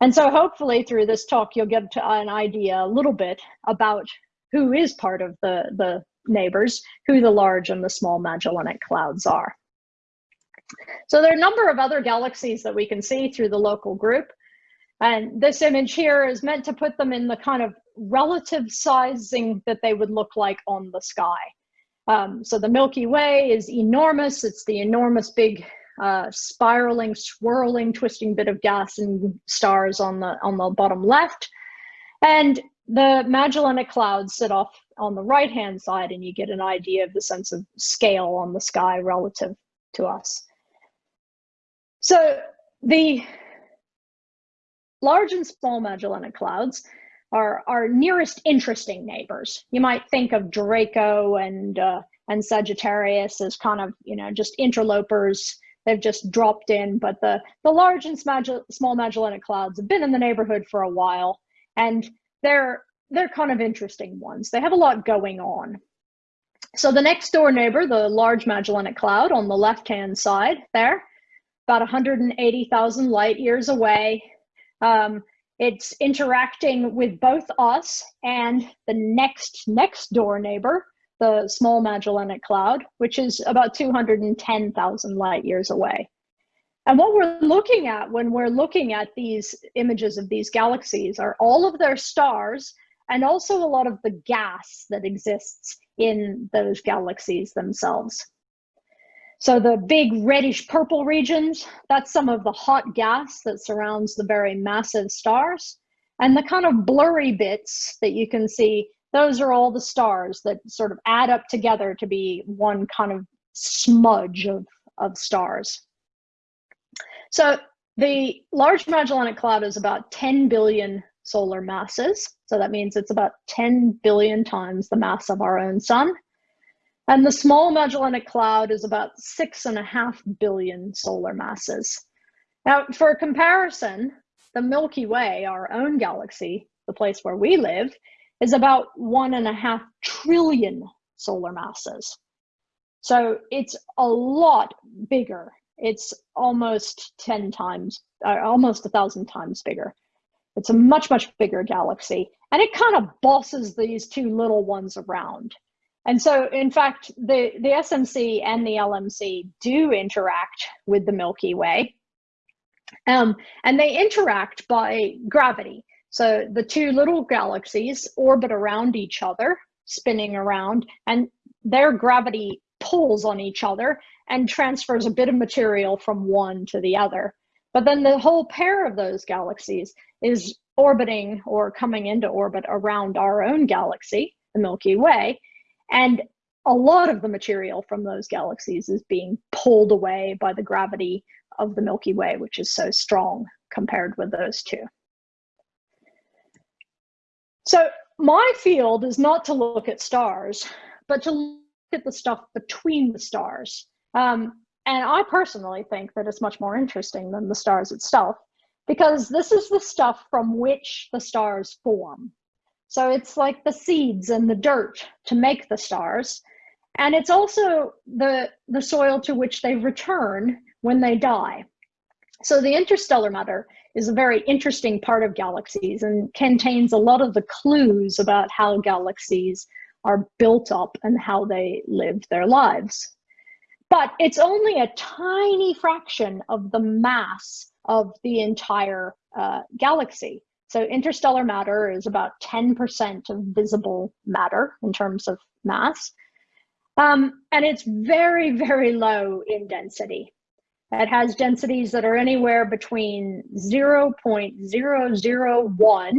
And so hopefully through this talk, you'll get an idea a little bit about who is part of the, the neighbors, who the large and the small Magellanic Clouds are. So there are a number of other galaxies that we can see through the local group. And this image here is meant to put them in the kind of relative sizing that they would look like on the sky. Um, so the Milky Way is enormous. It's the enormous big uh, spiraling, swirling, twisting bit of gas and stars on the on the bottom left. And the Magellanic Clouds sit off on the right hand side, and you get an idea of the sense of scale on the sky relative to us. So the large and small Magellanic Clouds are our nearest interesting neighbors. You might think of Draco and uh, and Sagittarius as kind of you know just interlopers. They've just dropped in, but the the large and small Magellanic Clouds have been in the neighborhood for a while, and they're they're kind of interesting ones. They have a lot going on. So the next door neighbor, the Large Magellanic Cloud on the left-hand side there, about 180,000 light years away. Um, it's interacting with both us and the next next door neighbor, the Small Magellanic Cloud, which is about 210,000 light years away. And what we're looking at when we're looking at these images of these galaxies are all of their stars and also a lot of the gas that exists in those galaxies themselves. So the big reddish purple regions, that's some of the hot gas that surrounds the very massive stars. And the kind of blurry bits that you can see, those are all the stars that sort of add up together to be one kind of smudge of, of stars. So the Large Magellanic Cloud is about 10 billion solar masses. So that means it's about 10 billion times the mass of our own sun. And the Small Magellanic Cloud is about six and a half billion solar masses. Now, for comparison, the Milky Way, our own galaxy, the place where we live, is about one and a half trillion solar masses. So it's a lot bigger. It's almost 10 times, almost a thousand times bigger. It's a much, much bigger galaxy. And it kind of bosses these two little ones around. And so, in fact, the, the SMC and the LMC do interact with the Milky Way. Um, and they interact by gravity. So the two little galaxies orbit around each other, spinning around, and their gravity pulls on each other and transfers a bit of material from one to the other. But then the whole pair of those galaxies is orbiting or coming into orbit around our own galaxy, the Milky Way. And a lot of the material from those galaxies is being pulled away by the gravity of the Milky Way, which is so strong compared with those two. So my field is not to look at stars, but to look at the stuff between the stars. Um, and I personally think that it's much more interesting than the stars itself because this is the stuff from which the stars form. So it's like the seeds and the dirt to make the stars. And it's also the, the soil to which they return when they die. So the interstellar matter is a very interesting part of galaxies and contains a lot of the clues about how galaxies are built up and how they live their lives. But it's only a tiny fraction of the mass of the entire uh, galaxy. So interstellar matter is about 10% of visible matter in terms of mass. Um, and it's very, very low in density. It has densities that are anywhere between 0.001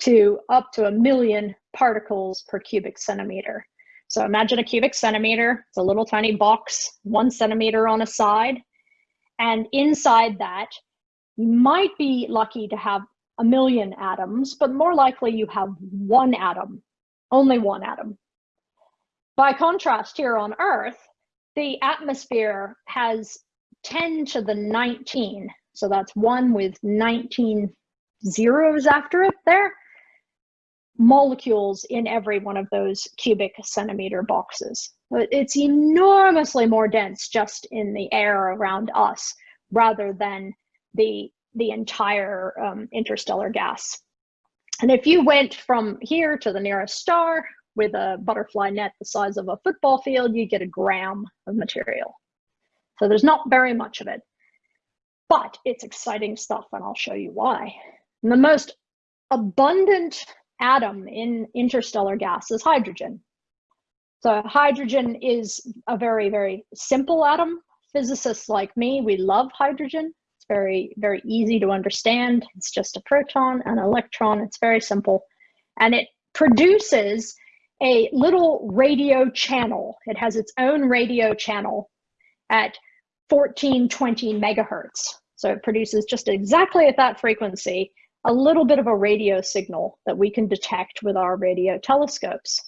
to up to a million particles per cubic centimeter. So imagine a cubic centimeter, it's a little tiny box, one centimeter on a side. And inside that, you might be lucky to have a million atoms, but more likely you have one atom, only one atom. By contrast, here on Earth, the atmosphere has 10 to the 19. So that's one with 19 zeros after it there molecules in every one of those cubic centimeter boxes. It's enormously more dense just in the air around us rather than the, the entire um, interstellar gas. And if you went from here to the nearest star with a butterfly net the size of a football field, you get a gram of material. So there's not very much of it, but it's exciting stuff and I'll show you why. And the most abundant atom in interstellar gas is hydrogen. So hydrogen is a very, very simple atom. Physicists like me, we love hydrogen. It's very, very easy to understand. It's just a proton and an electron. It's very simple. And it produces a little radio channel. It has its own radio channel at 1420 megahertz. So it produces just exactly at that frequency a little bit of a radio signal that we can detect with our radio telescopes.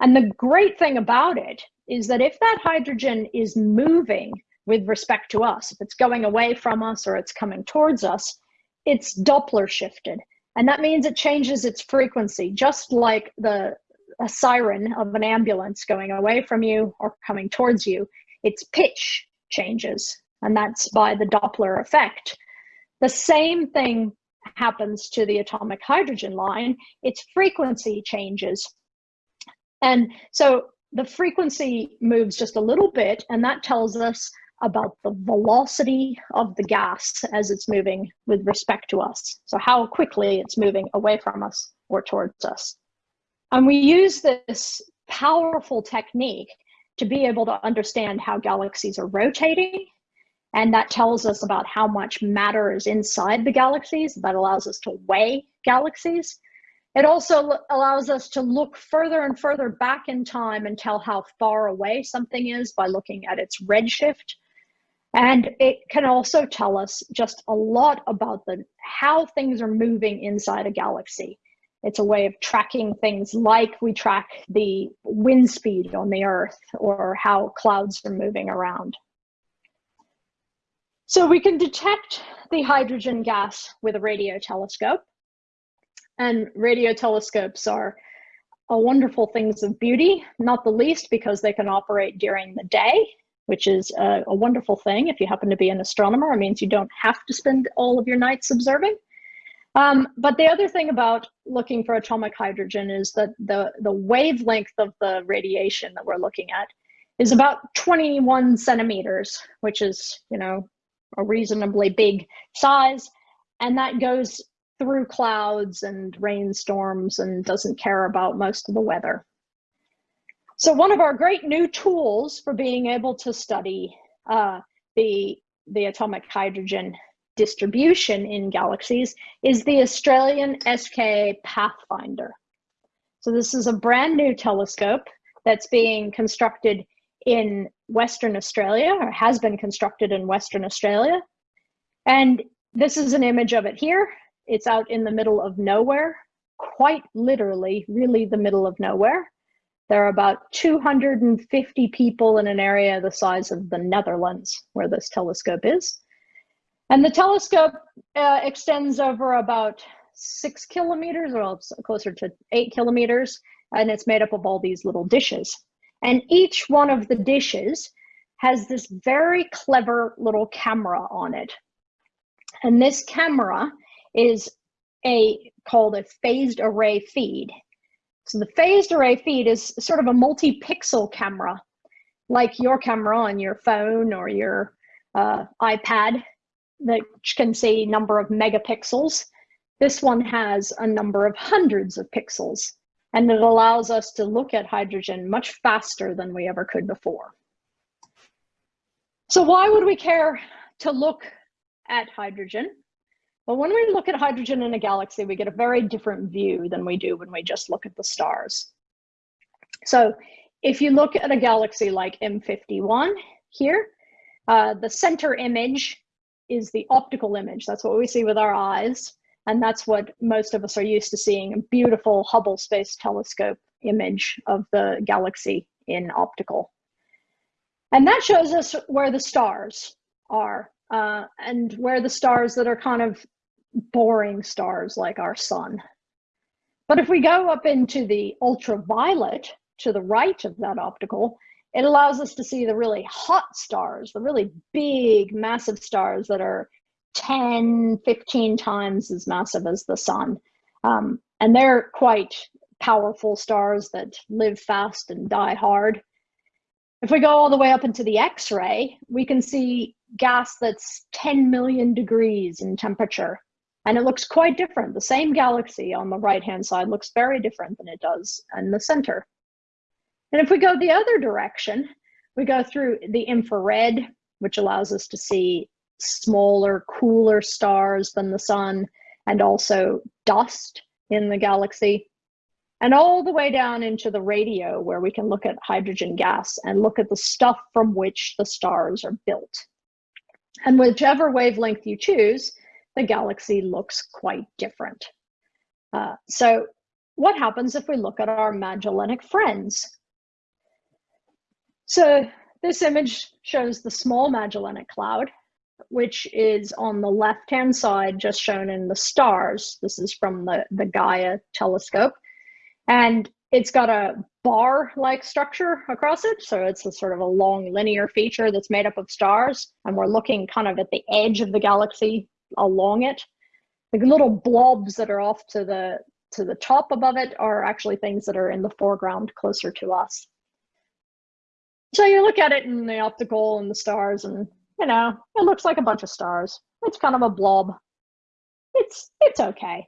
And the great thing about it is that if that hydrogen is moving with respect to us, if it's going away from us or it's coming towards us, it's Doppler shifted. And that means it changes its frequency, just like the a siren of an ambulance going away from you or coming towards you, its pitch changes, and that's by the Doppler effect. The same thing happens to the atomic hydrogen line, its frequency changes. And so the frequency moves just a little bit, and that tells us about the velocity of the gas as it's moving with respect to us. So how quickly it's moving away from us or towards us. And we use this powerful technique to be able to understand how galaxies are rotating. And that tells us about how much matter is inside the galaxies. That allows us to weigh galaxies. It also allows us to look further and further back in time and tell how far away something is by looking at its redshift. And it can also tell us just a lot about the how things are moving inside a galaxy. It's a way of tracking things like we track the wind speed on the Earth or how clouds are moving around. So we can detect the hydrogen gas with a radio telescope. And radio telescopes are a wonderful things of beauty, not the least because they can operate during the day, which is a, a wonderful thing. If you happen to be an astronomer, it means you don't have to spend all of your nights observing. Um, but the other thing about looking for atomic hydrogen is that the, the wavelength of the radiation that we're looking at is about 21 centimeters, which is, you know, a reasonably big size. And that goes through clouds and rainstorms and doesn't care about most of the weather. So one of our great new tools for being able to study uh, the, the atomic hydrogen distribution in galaxies is the Australian SKA Pathfinder. So this is a brand new telescope that's being constructed in Western Australia or has been constructed in Western Australia. And this is an image of it here. It's out in the middle of nowhere, quite literally, really the middle of nowhere. There are about 250 people in an area the size of the Netherlands where this telescope is. And the telescope uh, extends over about six kilometers, or closer to eight kilometers, and it's made up of all these little dishes. And each one of the dishes has this very clever little camera on it. And this camera is a called a phased array feed. So the phased array feed is sort of a multi-pixel camera, like your camera on your phone or your uh, iPad that can see number of megapixels. This one has a number of hundreds of pixels, and it allows us to look at hydrogen much faster than we ever could before. So why would we care to look at hydrogen? Well, when we look at hydrogen in a galaxy, we get a very different view than we do when we just look at the stars. So if you look at a galaxy like M51 here, uh, the center image is the optical image. That's what we see with our eyes. And that's what most of us are used to seeing, a beautiful Hubble Space Telescope image of the galaxy in optical. And that shows us where the stars are uh, and where the stars that are kind of boring stars like our sun. But if we go up into the ultraviolet to the right of that optical, it allows us to see the really hot stars, the really big, massive stars that are 10, 15 times as massive as the sun. Um, and they're quite powerful stars that live fast and die hard. If we go all the way up into the X-ray, we can see gas that's 10 million degrees in temperature. And it looks quite different. The same galaxy on the right-hand side looks very different than it does in the center. And if we go the other direction, we go through the infrared, which allows us to see smaller, cooler stars than the sun, and also dust in the galaxy, and all the way down into the radio, where we can look at hydrogen gas and look at the stuff from which the stars are built. And whichever wavelength you choose, the galaxy looks quite different. Uh, so what happens if we look at our Magellanic friends? So this image shows the small Magellanic Cloud, which is on the left-hand side, just shown in the stars. This is from the, the Gaia telescope. And it's got a bar-like structure across it. So it's a sort of a long linear feature that's made up of stars. And we're looking kind of at the edge of the galaxy along it. The little blobs that are off to the to the top above it are actually things that are in the foreground closer to us. So you look at it in the optical and the stars and you know, it looks like a bunch of stars. It's kind of a blob. It's it's okay.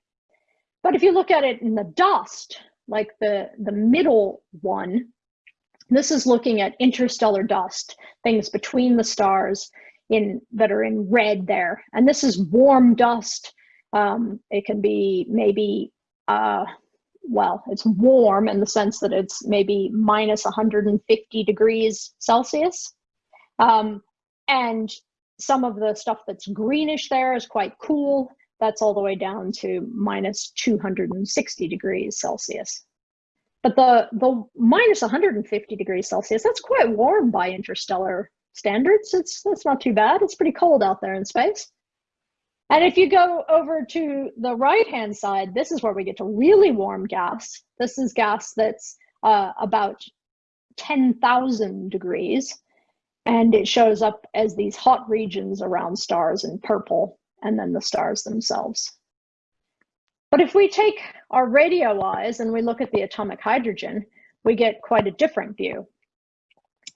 But if you look at it in the dust, like the the middle one, this is looking at interstellar dust, things between the stars in that are in red there. And this is warm dust. Um, it can be maybe uh, well, it's warm in the sense that it's maybe minus 150 degrees Celsius. Um, and some of the stuff that's greenish there is quite cool. That's all the way down to minus 260 degrees Celsius. But the, the minus 150 degrees Celsius, that's quite warm by interstellar standards. It's, that's not too bad. It's pretty cold out there in space. And if you go over to the right-hand side, this is where we get to really warm gas. This is gas that's uh, about 10,000 degrees and it shows up as these hot regions around stars in purple and then the stars themselves. But if we take our radio eyes and we look at the atomic hydrogen, we get quite a different view.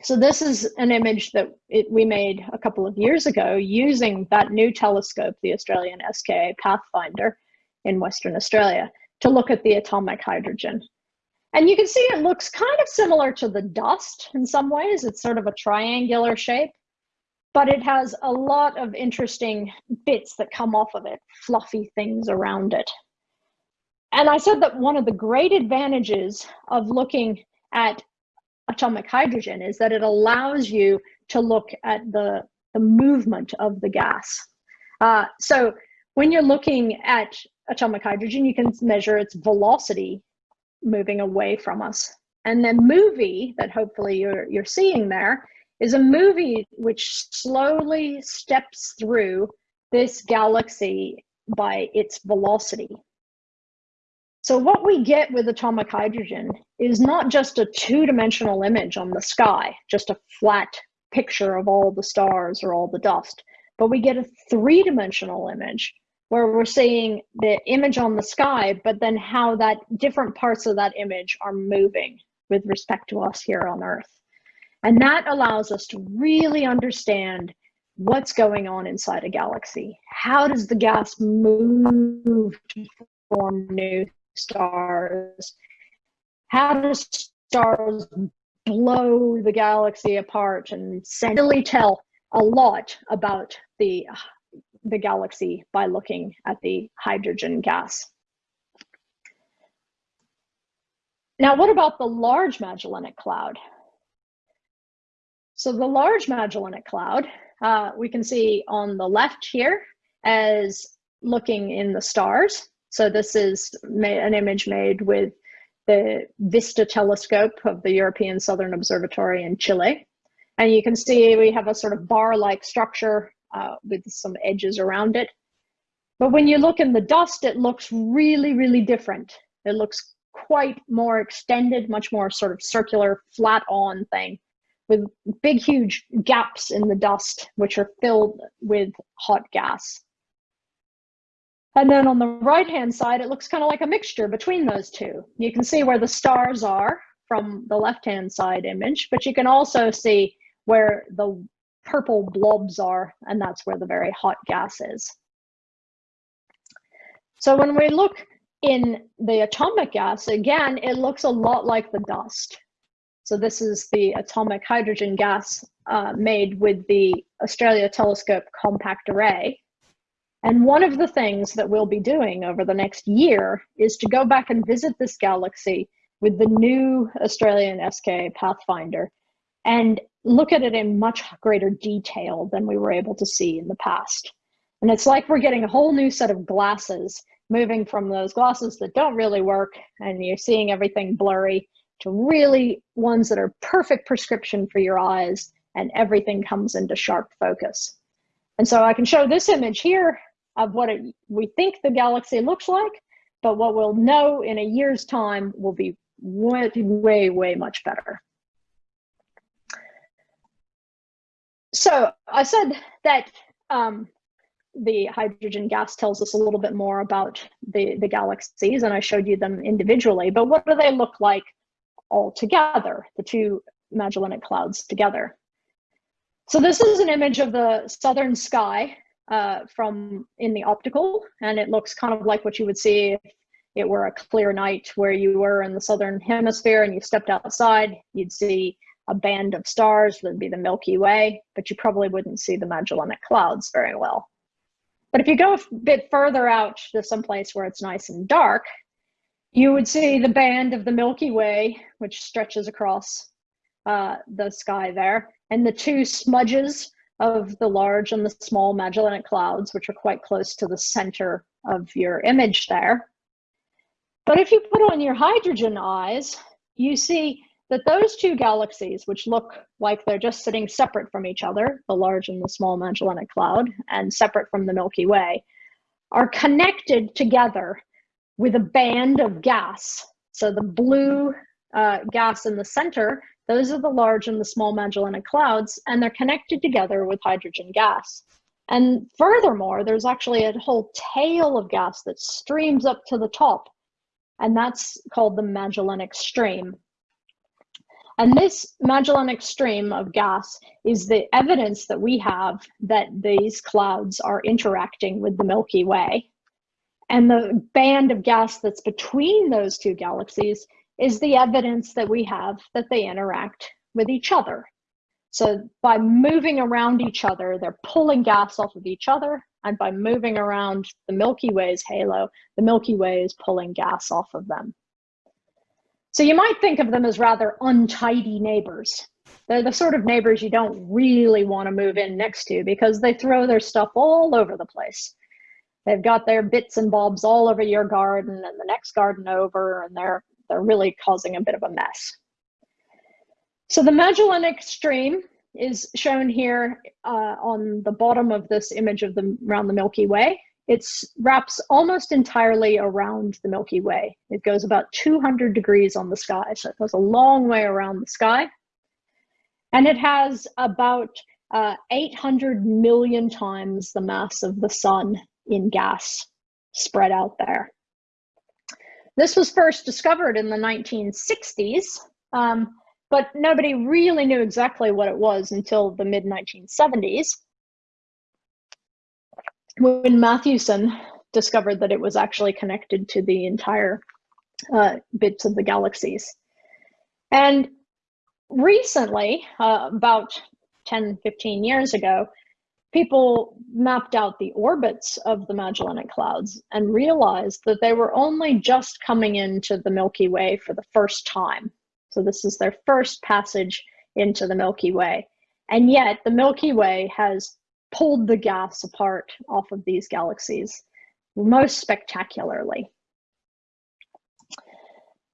So this is an image that it, we made a couple of years ago using that new telescope, the Australian SKA Pathfinder in Western Australia, to look at the atomic hydrogen. And you can see it looks kind of similar to the dust in some ways. It's sort of a triangular shape, but it has a lot of interesting bits that come off of it, fluffy things around it. And I said that one of the great advantages of looking at atomic hydrogen is that it allows you to look at the, the movement of the gas. Uh, so when you're looking at atomic hydrogen, you can measure its velocity moving away from us. And the movie that hopefully you're, you're seeing there is a movie which slowly steps through this galaxy by its velocity. So what we get with atomic hydrogen is not just a two-dimensional image on the sky, just a flat picture of all the stars or all the dust, but we get a three-dimensional image where we're seeing the image on the sky, but then how that different parts of that image are moving with respect to us here on Earth. And that allows us to really understand what's going on inside a galaxy. How does the gas move to form new stars? How do stars blow the galaxy apart and really tell a lot about the the galaxy by looking at the hydrogen gas. Now, what about the Large Magellanic Cloud? So the Large Magellanic Cloud, uh, we can see on the left here as looking in the stars. So this is an image made with the VISTA telescope of the European Southern Observatory in Chile. And you can see we have a sort of bar-like structure uh, with some edges around it. But when you look in the dust, it looks really, really different. It looks quite more extended, much more sort of circular, flat on thing with big, huge gaps in the dust, which are filled with hot gas. And then on the right-hand side, it looks kind of like a mixture between those two. You can see where the stars are from the left-hand side image, but you can also see where the purple blobs are, and that's where the very hot gas is. So when we look in the atomic gas, again, it looks a lot like the dust. So this is the atomic hydrogen gas uh, made with the Australia Telescope Compact Array. And one of the things that we'll be doing over the next year is to go back and visit this galaxy with the new Australian SKA Pathfinder and look at it in much greater detail than we were able to see in the past. And it's like we're getting a whole new set of glasses, moving from those glasses that don't really work and you're seeing everything blurry to really ones that are perfect prescription for your eyes and everything comes into sharp focus. And so I can show this image here of what it, we think the galaxy looks like, but what we'll know in a year's time will be way, way, way much better. So I said that um, the hydrogen gas tells us a little bit more about the, the galaxies, and I showed you them individually, but what do they look like all together, the two Magellanic Clouds together? So this is an image of the southern sky uh, from in the optical, and it looks kind of like what you would see if it were a clear night where you were in the southern hemisphere and you stepped outside, you'd see a band of stars that'd be the Milky Way, but you probably wouldn't see the Magellanic Clouds very well. But if you go a bit further out to some place where it's nice and dark, you would see the band of the Milky Way, which stretches across uh, the sky there, and the two smudges of the large and the small Magellanic Clouds, which are quite close to the center of your image there. But if you put on your hydrogen eyes, you see that those two galaxies, which look like they're just sitting separate from each other, the large and the small Magellanic Cloud, and separate from the Milky Way, are connected together with a band of gas. So the blue uh, gas in the center those are the large and the small Magellanic Clouds, and they're connected together with hydrogen gas. And furthermore, there's actually a whole tail of gas that streams up to the top, and that's called the Magellanic Stream. And this Magellanic Stream of gas is the evidence that we have that these clouds are interacting with the Milky Way. And the band of gas that's between those two galaxies is the evidence that we have that they interact with each other. So by moving around each other, they're pulling gas off of each other. And by moving around the Milky Way's halo, the Milky Way is pulling gas off of them. So you might think of them as rather untidy neighbors. They're the sort of neighbors you don't really want to move in next to because they throw their stuff all over the place. They've got their bits and bobs all over your garden and the next garden over, and they're they're really causing a bit of a mess. So the Magellanic Stream is shown here uh, on the bottom of this image of the around the Milky Way. It wraps almost entirely around the Milky Way. It goes about 200 degrees on the sky, so it goes a long way around the sky. And it has about uh, 800 million times the mass of the sun in gas spread out there. This was first discovered in the 1960s, um, but nobody really knew exactly what it was until the mid 1970s when Mathewson discovered that it was actually connected to the entire uh, bits of the galaxies. And recently, uh, about 10, 15 years ago, people mapped out the orbits of the Magellanic Clouds and realized that they were only just coming into the Milky Way for the first time. So this is their first passage into the Milky Way. And yet the Milky Way has pulled the gas apart off of these galaxies most spectacularly.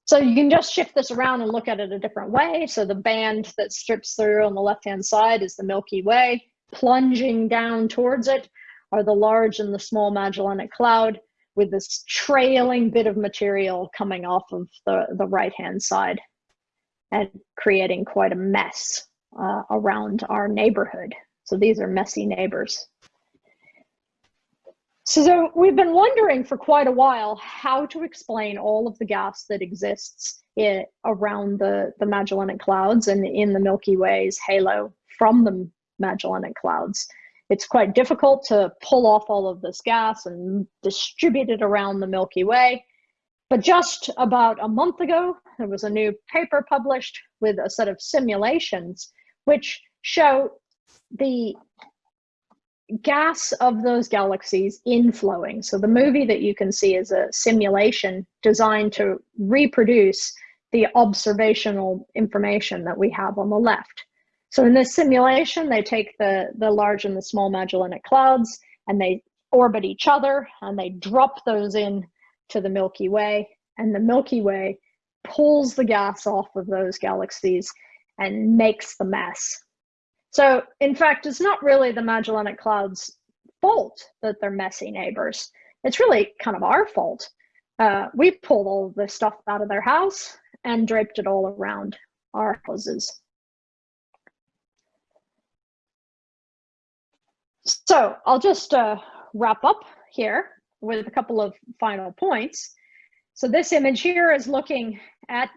So you can just shift this around and look at it a different way. So the band that strips through on the left-hand side is the Milky Way plunging down towards it are the large and the small Magellanic Cloud with this trailing bit of material coming off of the, the right-hand side and creating quite a mess uh, around our neighborhood. So these are messy neighbors. So we've been wondering for quite a while how to explain all of the gas that exists around the, the Magellanic Clouds and in the Milky Way's halo from the Magellanic Clouds. It's quite difficult to pull off all of this gas and distribute it around the Milky Way. but just about a month ago, there was a new paper published with a set of simulations which show the gas of those galaxies inflowing. So the movie that you can see is a simulation designed to reproduce the observational information that we have on the left. So in this simulation, they take the, the large and the small Magellanic Clouds and they orbit each other and they drop those in to the Milky Way and the Milky Way pulls the gas off of those galaxies and makes the mess. So in fact, it's not really the Magellanic Cloud's fault that they're messy neighbors. It's really kind of our fault. Uh, we pulled all the stuff out of their house and draped it all around our houses. So I'll just uh, wrap up here with a couple of final points. So this image here is looking at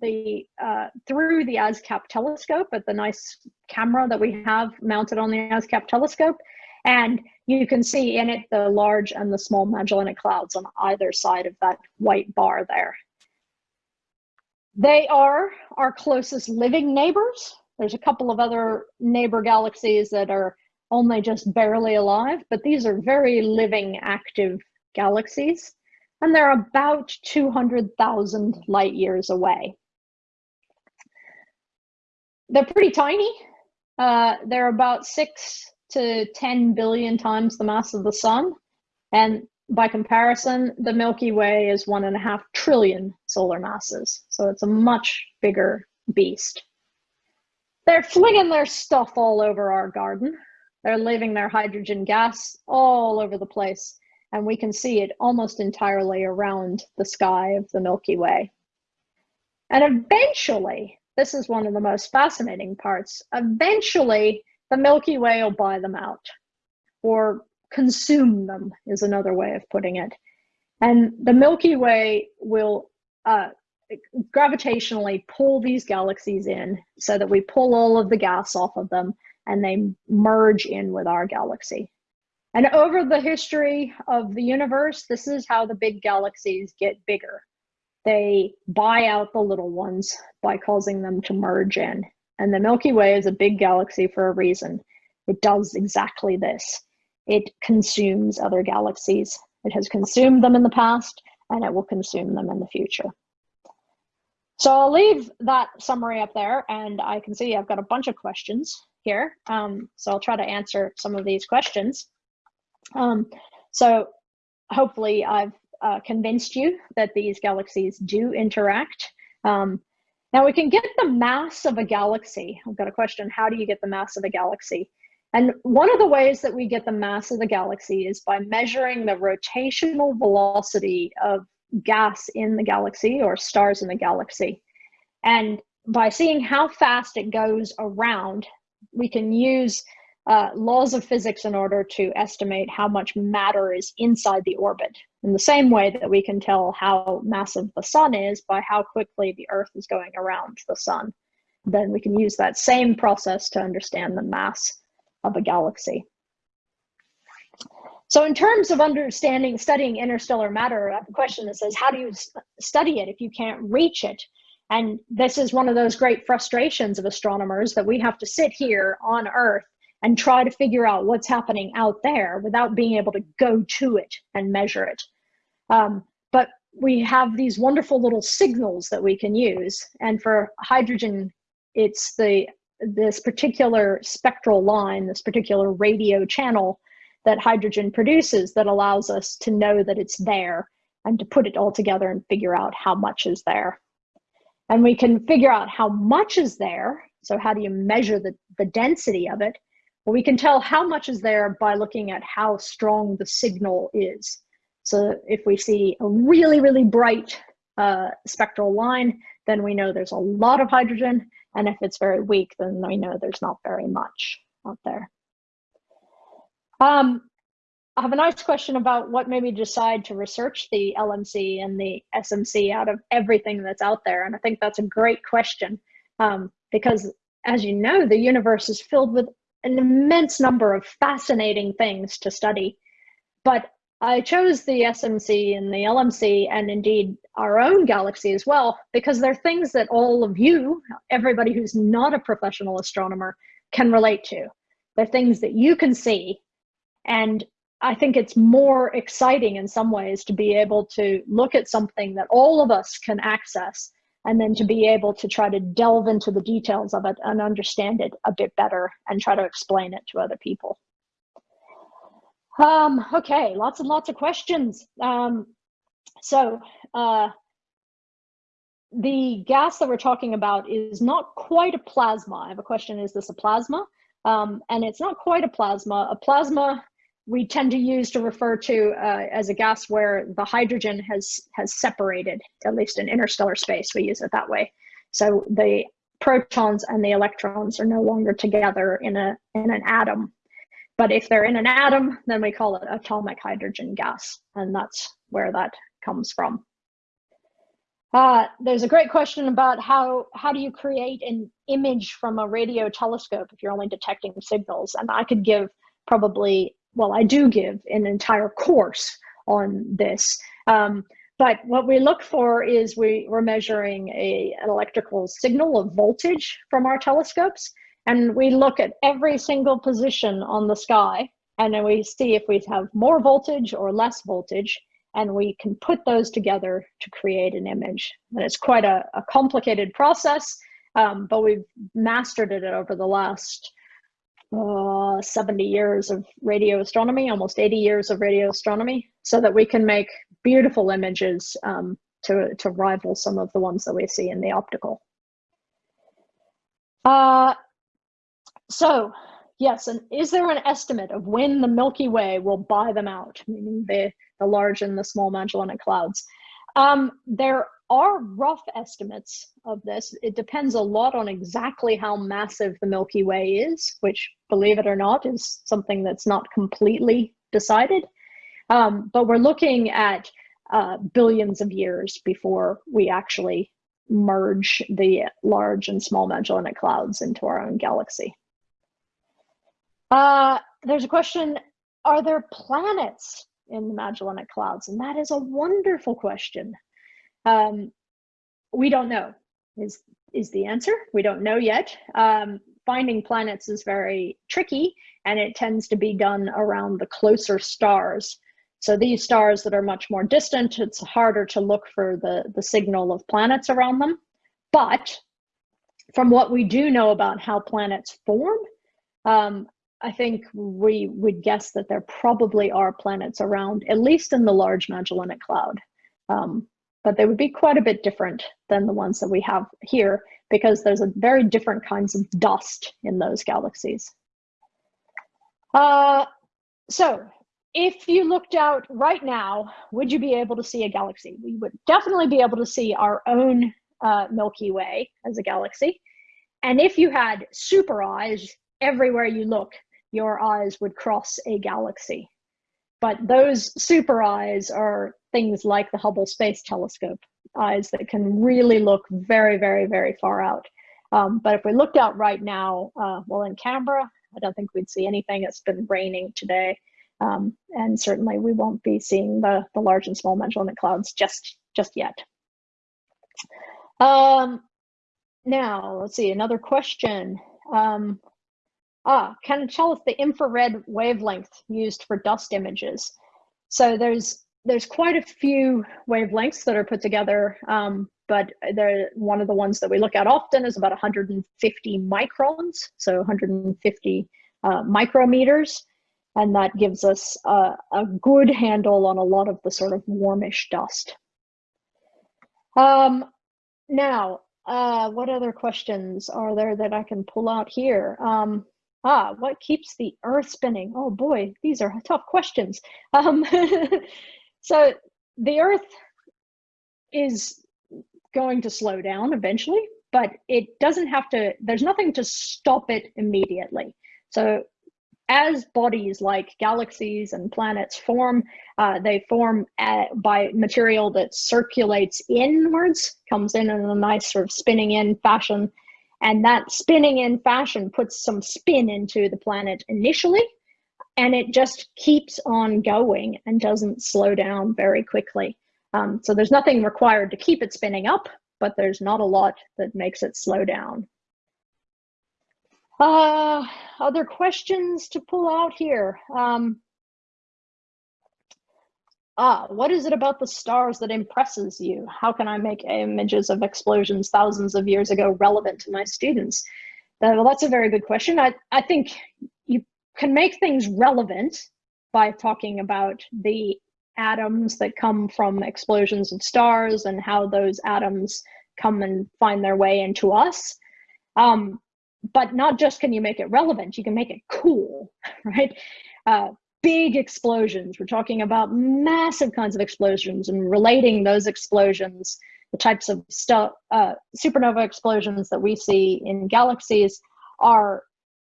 the uh, through the ASKAP telescope at the nice camera that we have mounted on the ASKAP telescope. And you can see in it the large and the small Magellanic Clouds on either side of that white bar there. They are our closest living neighbors. There's a couple of other neighbor galaxies that are only just barely alive, but these are very living, active galaxies and they're about 200,000 light years away. They're pretty tiny. Uh, they're about six to 10 billion times the mass of the sun. And by comparison, the Milky Way is one and a half trillion solar masses. So it's a much bigger beast. They're flinging their stuff all over our garden. They're leaving their hydrogen gas all over the place and we can see it almost entirely around the sky of the Milky Way. And eventually, this is one of the most fascinating parts, eventually the Milky Way will buy them out or consume them is another way of putting it. And the Milky Way will uh, gravitationally pull these galaxies in so that we pull all of the gas off of them and they merge in with our galaxy. And over the history of the universe, this is how the big galaxies get bigger. They buy out the little ones by causing them to merge in. And the Milky Way is a big galaxy for a reason. It does exactly this. It consumes other galaxies. It has consumed them in the past, and it will consume them in the future. So I'll leave that summary up there, and I can see I've got a bunch of questions here. Um, so I'll try to answer some of these questions. Um, so hopefully I've uh, convinced you that these galaxies do interact. Um, now we can get the mass of a galaxy. I've got a question, how do you get the mass of a galaxy? And one of the ways that we get the mass of the galaxy is by measuring the rotational velocity of gas in the galaxy or stars in the galaxy. And by seeing how fast it goes around, we can use uh, laws of physics in order to estimate how much matter is inside the orbit. In the same way that we can tell how massive the sun is by how quickly the Earth is going around the sun. Then we can use that same process to understand the mass of a galaxy. So in terms of understanding, studying interstellar matter, I have a question that says, how do you study it if you can't reach it? And this is one of those great frustrations of astronomers that we have to sit here on Earth and try to figure out what's happening out there without being able to go to it and measure it. Um, but we have these wonderful little signals that we can use. And for hydrogen, it's the this particular spectral line, this particular radio channel that hydrogen produces that allows us to know that it's there and to put it all together and figure out how much is there. And we can figure out how much is there. So how do you measure the, the density of it? Well, we can tell how much is there by looking at how strong the signal is. So if we see a really, really bright uh, spectral line, then we know there's a lot of hydrogen. And if it's very weak, then we know there's not very much out there. Um, I have a nice question about what made me decide to research the LMC and the SMC out of everything that's out there. And I think that's a great question um, because as you know, the universe is filled with an immense number of fascinating things to study. But I chose the SMC and the LMC and indeed our own galaxy as well, because they're things that all of you, everybody who's not a professional astronomer, can relate to. They're things that you can see. And I think it's more exciting in some ways to be able to look at something that all of us can access and then to be able to try to delve into the details of it and understand it a bit better and try to explain it to other people. Um, okay, lots and lots of questions. Um, so uh, the gas that we're talking about is not quite a plasma. I have a question, is this a plasma? Um, and it's not quite a plasma. A plasma we tend to use to refer to uh, as a gas where the hydrogen has has separated, at least in interstellar space, we use it that way. So the protons and the electrons are no longer together in a in an atom. But if they're in an atom, then we call it atomic hydrogen gas, and that's where that comes from. Uh, there's a great question about how how do you create an image from a radio telescope if you're only detecting signals, and I could give probably well, I do give an entire course on this. Um, but what we look for is we, we're measuring a, an electrical signal of voltage from our telescopes. And we look at every single position on the sky and then we see if we have more voltage or less voltage and we can put those together to create an image. And it's quite a, a complicated process, um, but we've mastered it over the last uh, 70 years of radio astronomy, almost 80 years of radio astronomy, so that we can make beautiful images um, to, to rival some of the ones that we see in the optical. Uh, so, yes, and is there an estimate of when the Milky Way will buy them out, meaning the, the large and the small Magellanic Clouds? Um, there are rough estimates of this. It depends a lot on exactly how massive the Milky Way is, which, believe it or not, is something that's not completely decided. Um, but we're looking at uh, billions of years before we actually merge the large and small Magellanic Clouds into our own galaxy. Uh, there's a question, are there planets in the Magellanic Clouds? And that is a wonderful question. Um, we don't know is is the answer. We don't know yet. Um, finding planets is very tricky and it tends to be done around the closer stars. So these stars that are much more distant, it's harder to look for the, the signal of planets around them. But from what we do know about how planets form, um, I think we would guess that there probably are planets around, at least in the Large Magellanic Cloud. Um, but they would be quite a bit different than the ones that we have here because there's a very different kinds of dust in those galaxies. Uh, so if you looked out right now, would you be able to see a galaxy? We would definitely be able to see our own uh, Milky Way as a galaxy. And if you had super eyes, everywhere you look, your eyes would cross a galaxy. But those super eyes are things like the Hubble Space Telescope eyes that can really look very, very, very far out. Um, but if we looked out right now, uh, well, in Canberra, I don't think we'd see anything. It's been raining today. Um, and certainly we won't be seeing the, the large and small Magellanic Clouds just, just yet. Um, now, let's see, another question. Um, ah, can tell us the infrared wavelength used for dust images? So there's there's quite a few wavelengths that are put together, um, but they're, one of the ones that we look at often is about 150 microns, so 150 uh, micrometers, and that gives us a, a, good handle on a lot of the sort of warmish dust. Um, now, uh, what other questions are there that I can pull out here? Um, ah, what keeps the Earth spinning? Oh boy, these are tough questions. Um, So the Earth is going to slow down eventually, but it doesn't have to, there's nothing to stop it immediately. So as bodies like galaxies and planets form, uh, they form at, by material that circulates inwards, comes in in a nice sort of spinning in fashion. And that spinning in fashion puts some spin into the planet initially, and it just keeps on going and doesn't slow down very quickly. Um, so there's nothing required to keep it spinning up, but there's not a lot that makes it slow down. Uh, other questions to pull out here? Um, ah, what is it about the stars that impresses you? How can I make images of explosions thousands of years ago relevant to my students? Uh, well, that's a very good question. I, I think can make things relevant by talking about the atoms that come from explosions of stars and how those atoms come and find their way into us. Um, but not just can you make it relevant, you can make it cool, right? Uh, big explosions. We're talking about massive kinds of explosions and relating those explosions, the types of stuff, uh, supernova explosions that we see in galaxies are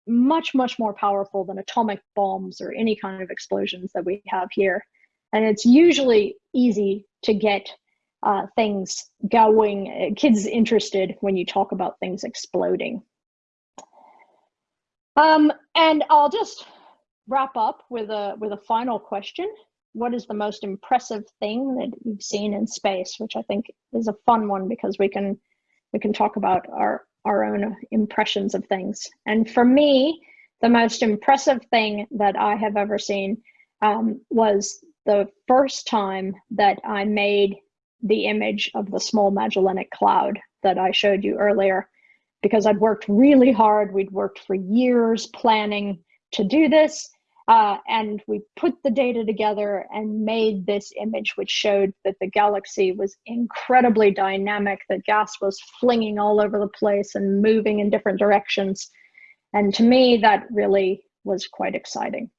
much, much more powerful than atomic bombs or any kind of explosions that we have here. And it's usually easy to get uh, things going, kids interested when you talk about things exploding. Um, and I'll just wrap up with a with a final question. What is the most impressive thing that you've seen in space? Which I think is a fun one because we can we can talk about our our own impressions of things. And for me, the most impressive thing that I have ever seen um, was the first time that I made the image of the small Magellanic Cloud that I showed you earlier, because I'd worked really hard. We'd worked for years planning to do this. Uh, and we put the data together and made this image, which showed that the galaxy was incredibly dynamic, that gas was flinging all over the place and moving in different directions. And to me, that really was quite exciting.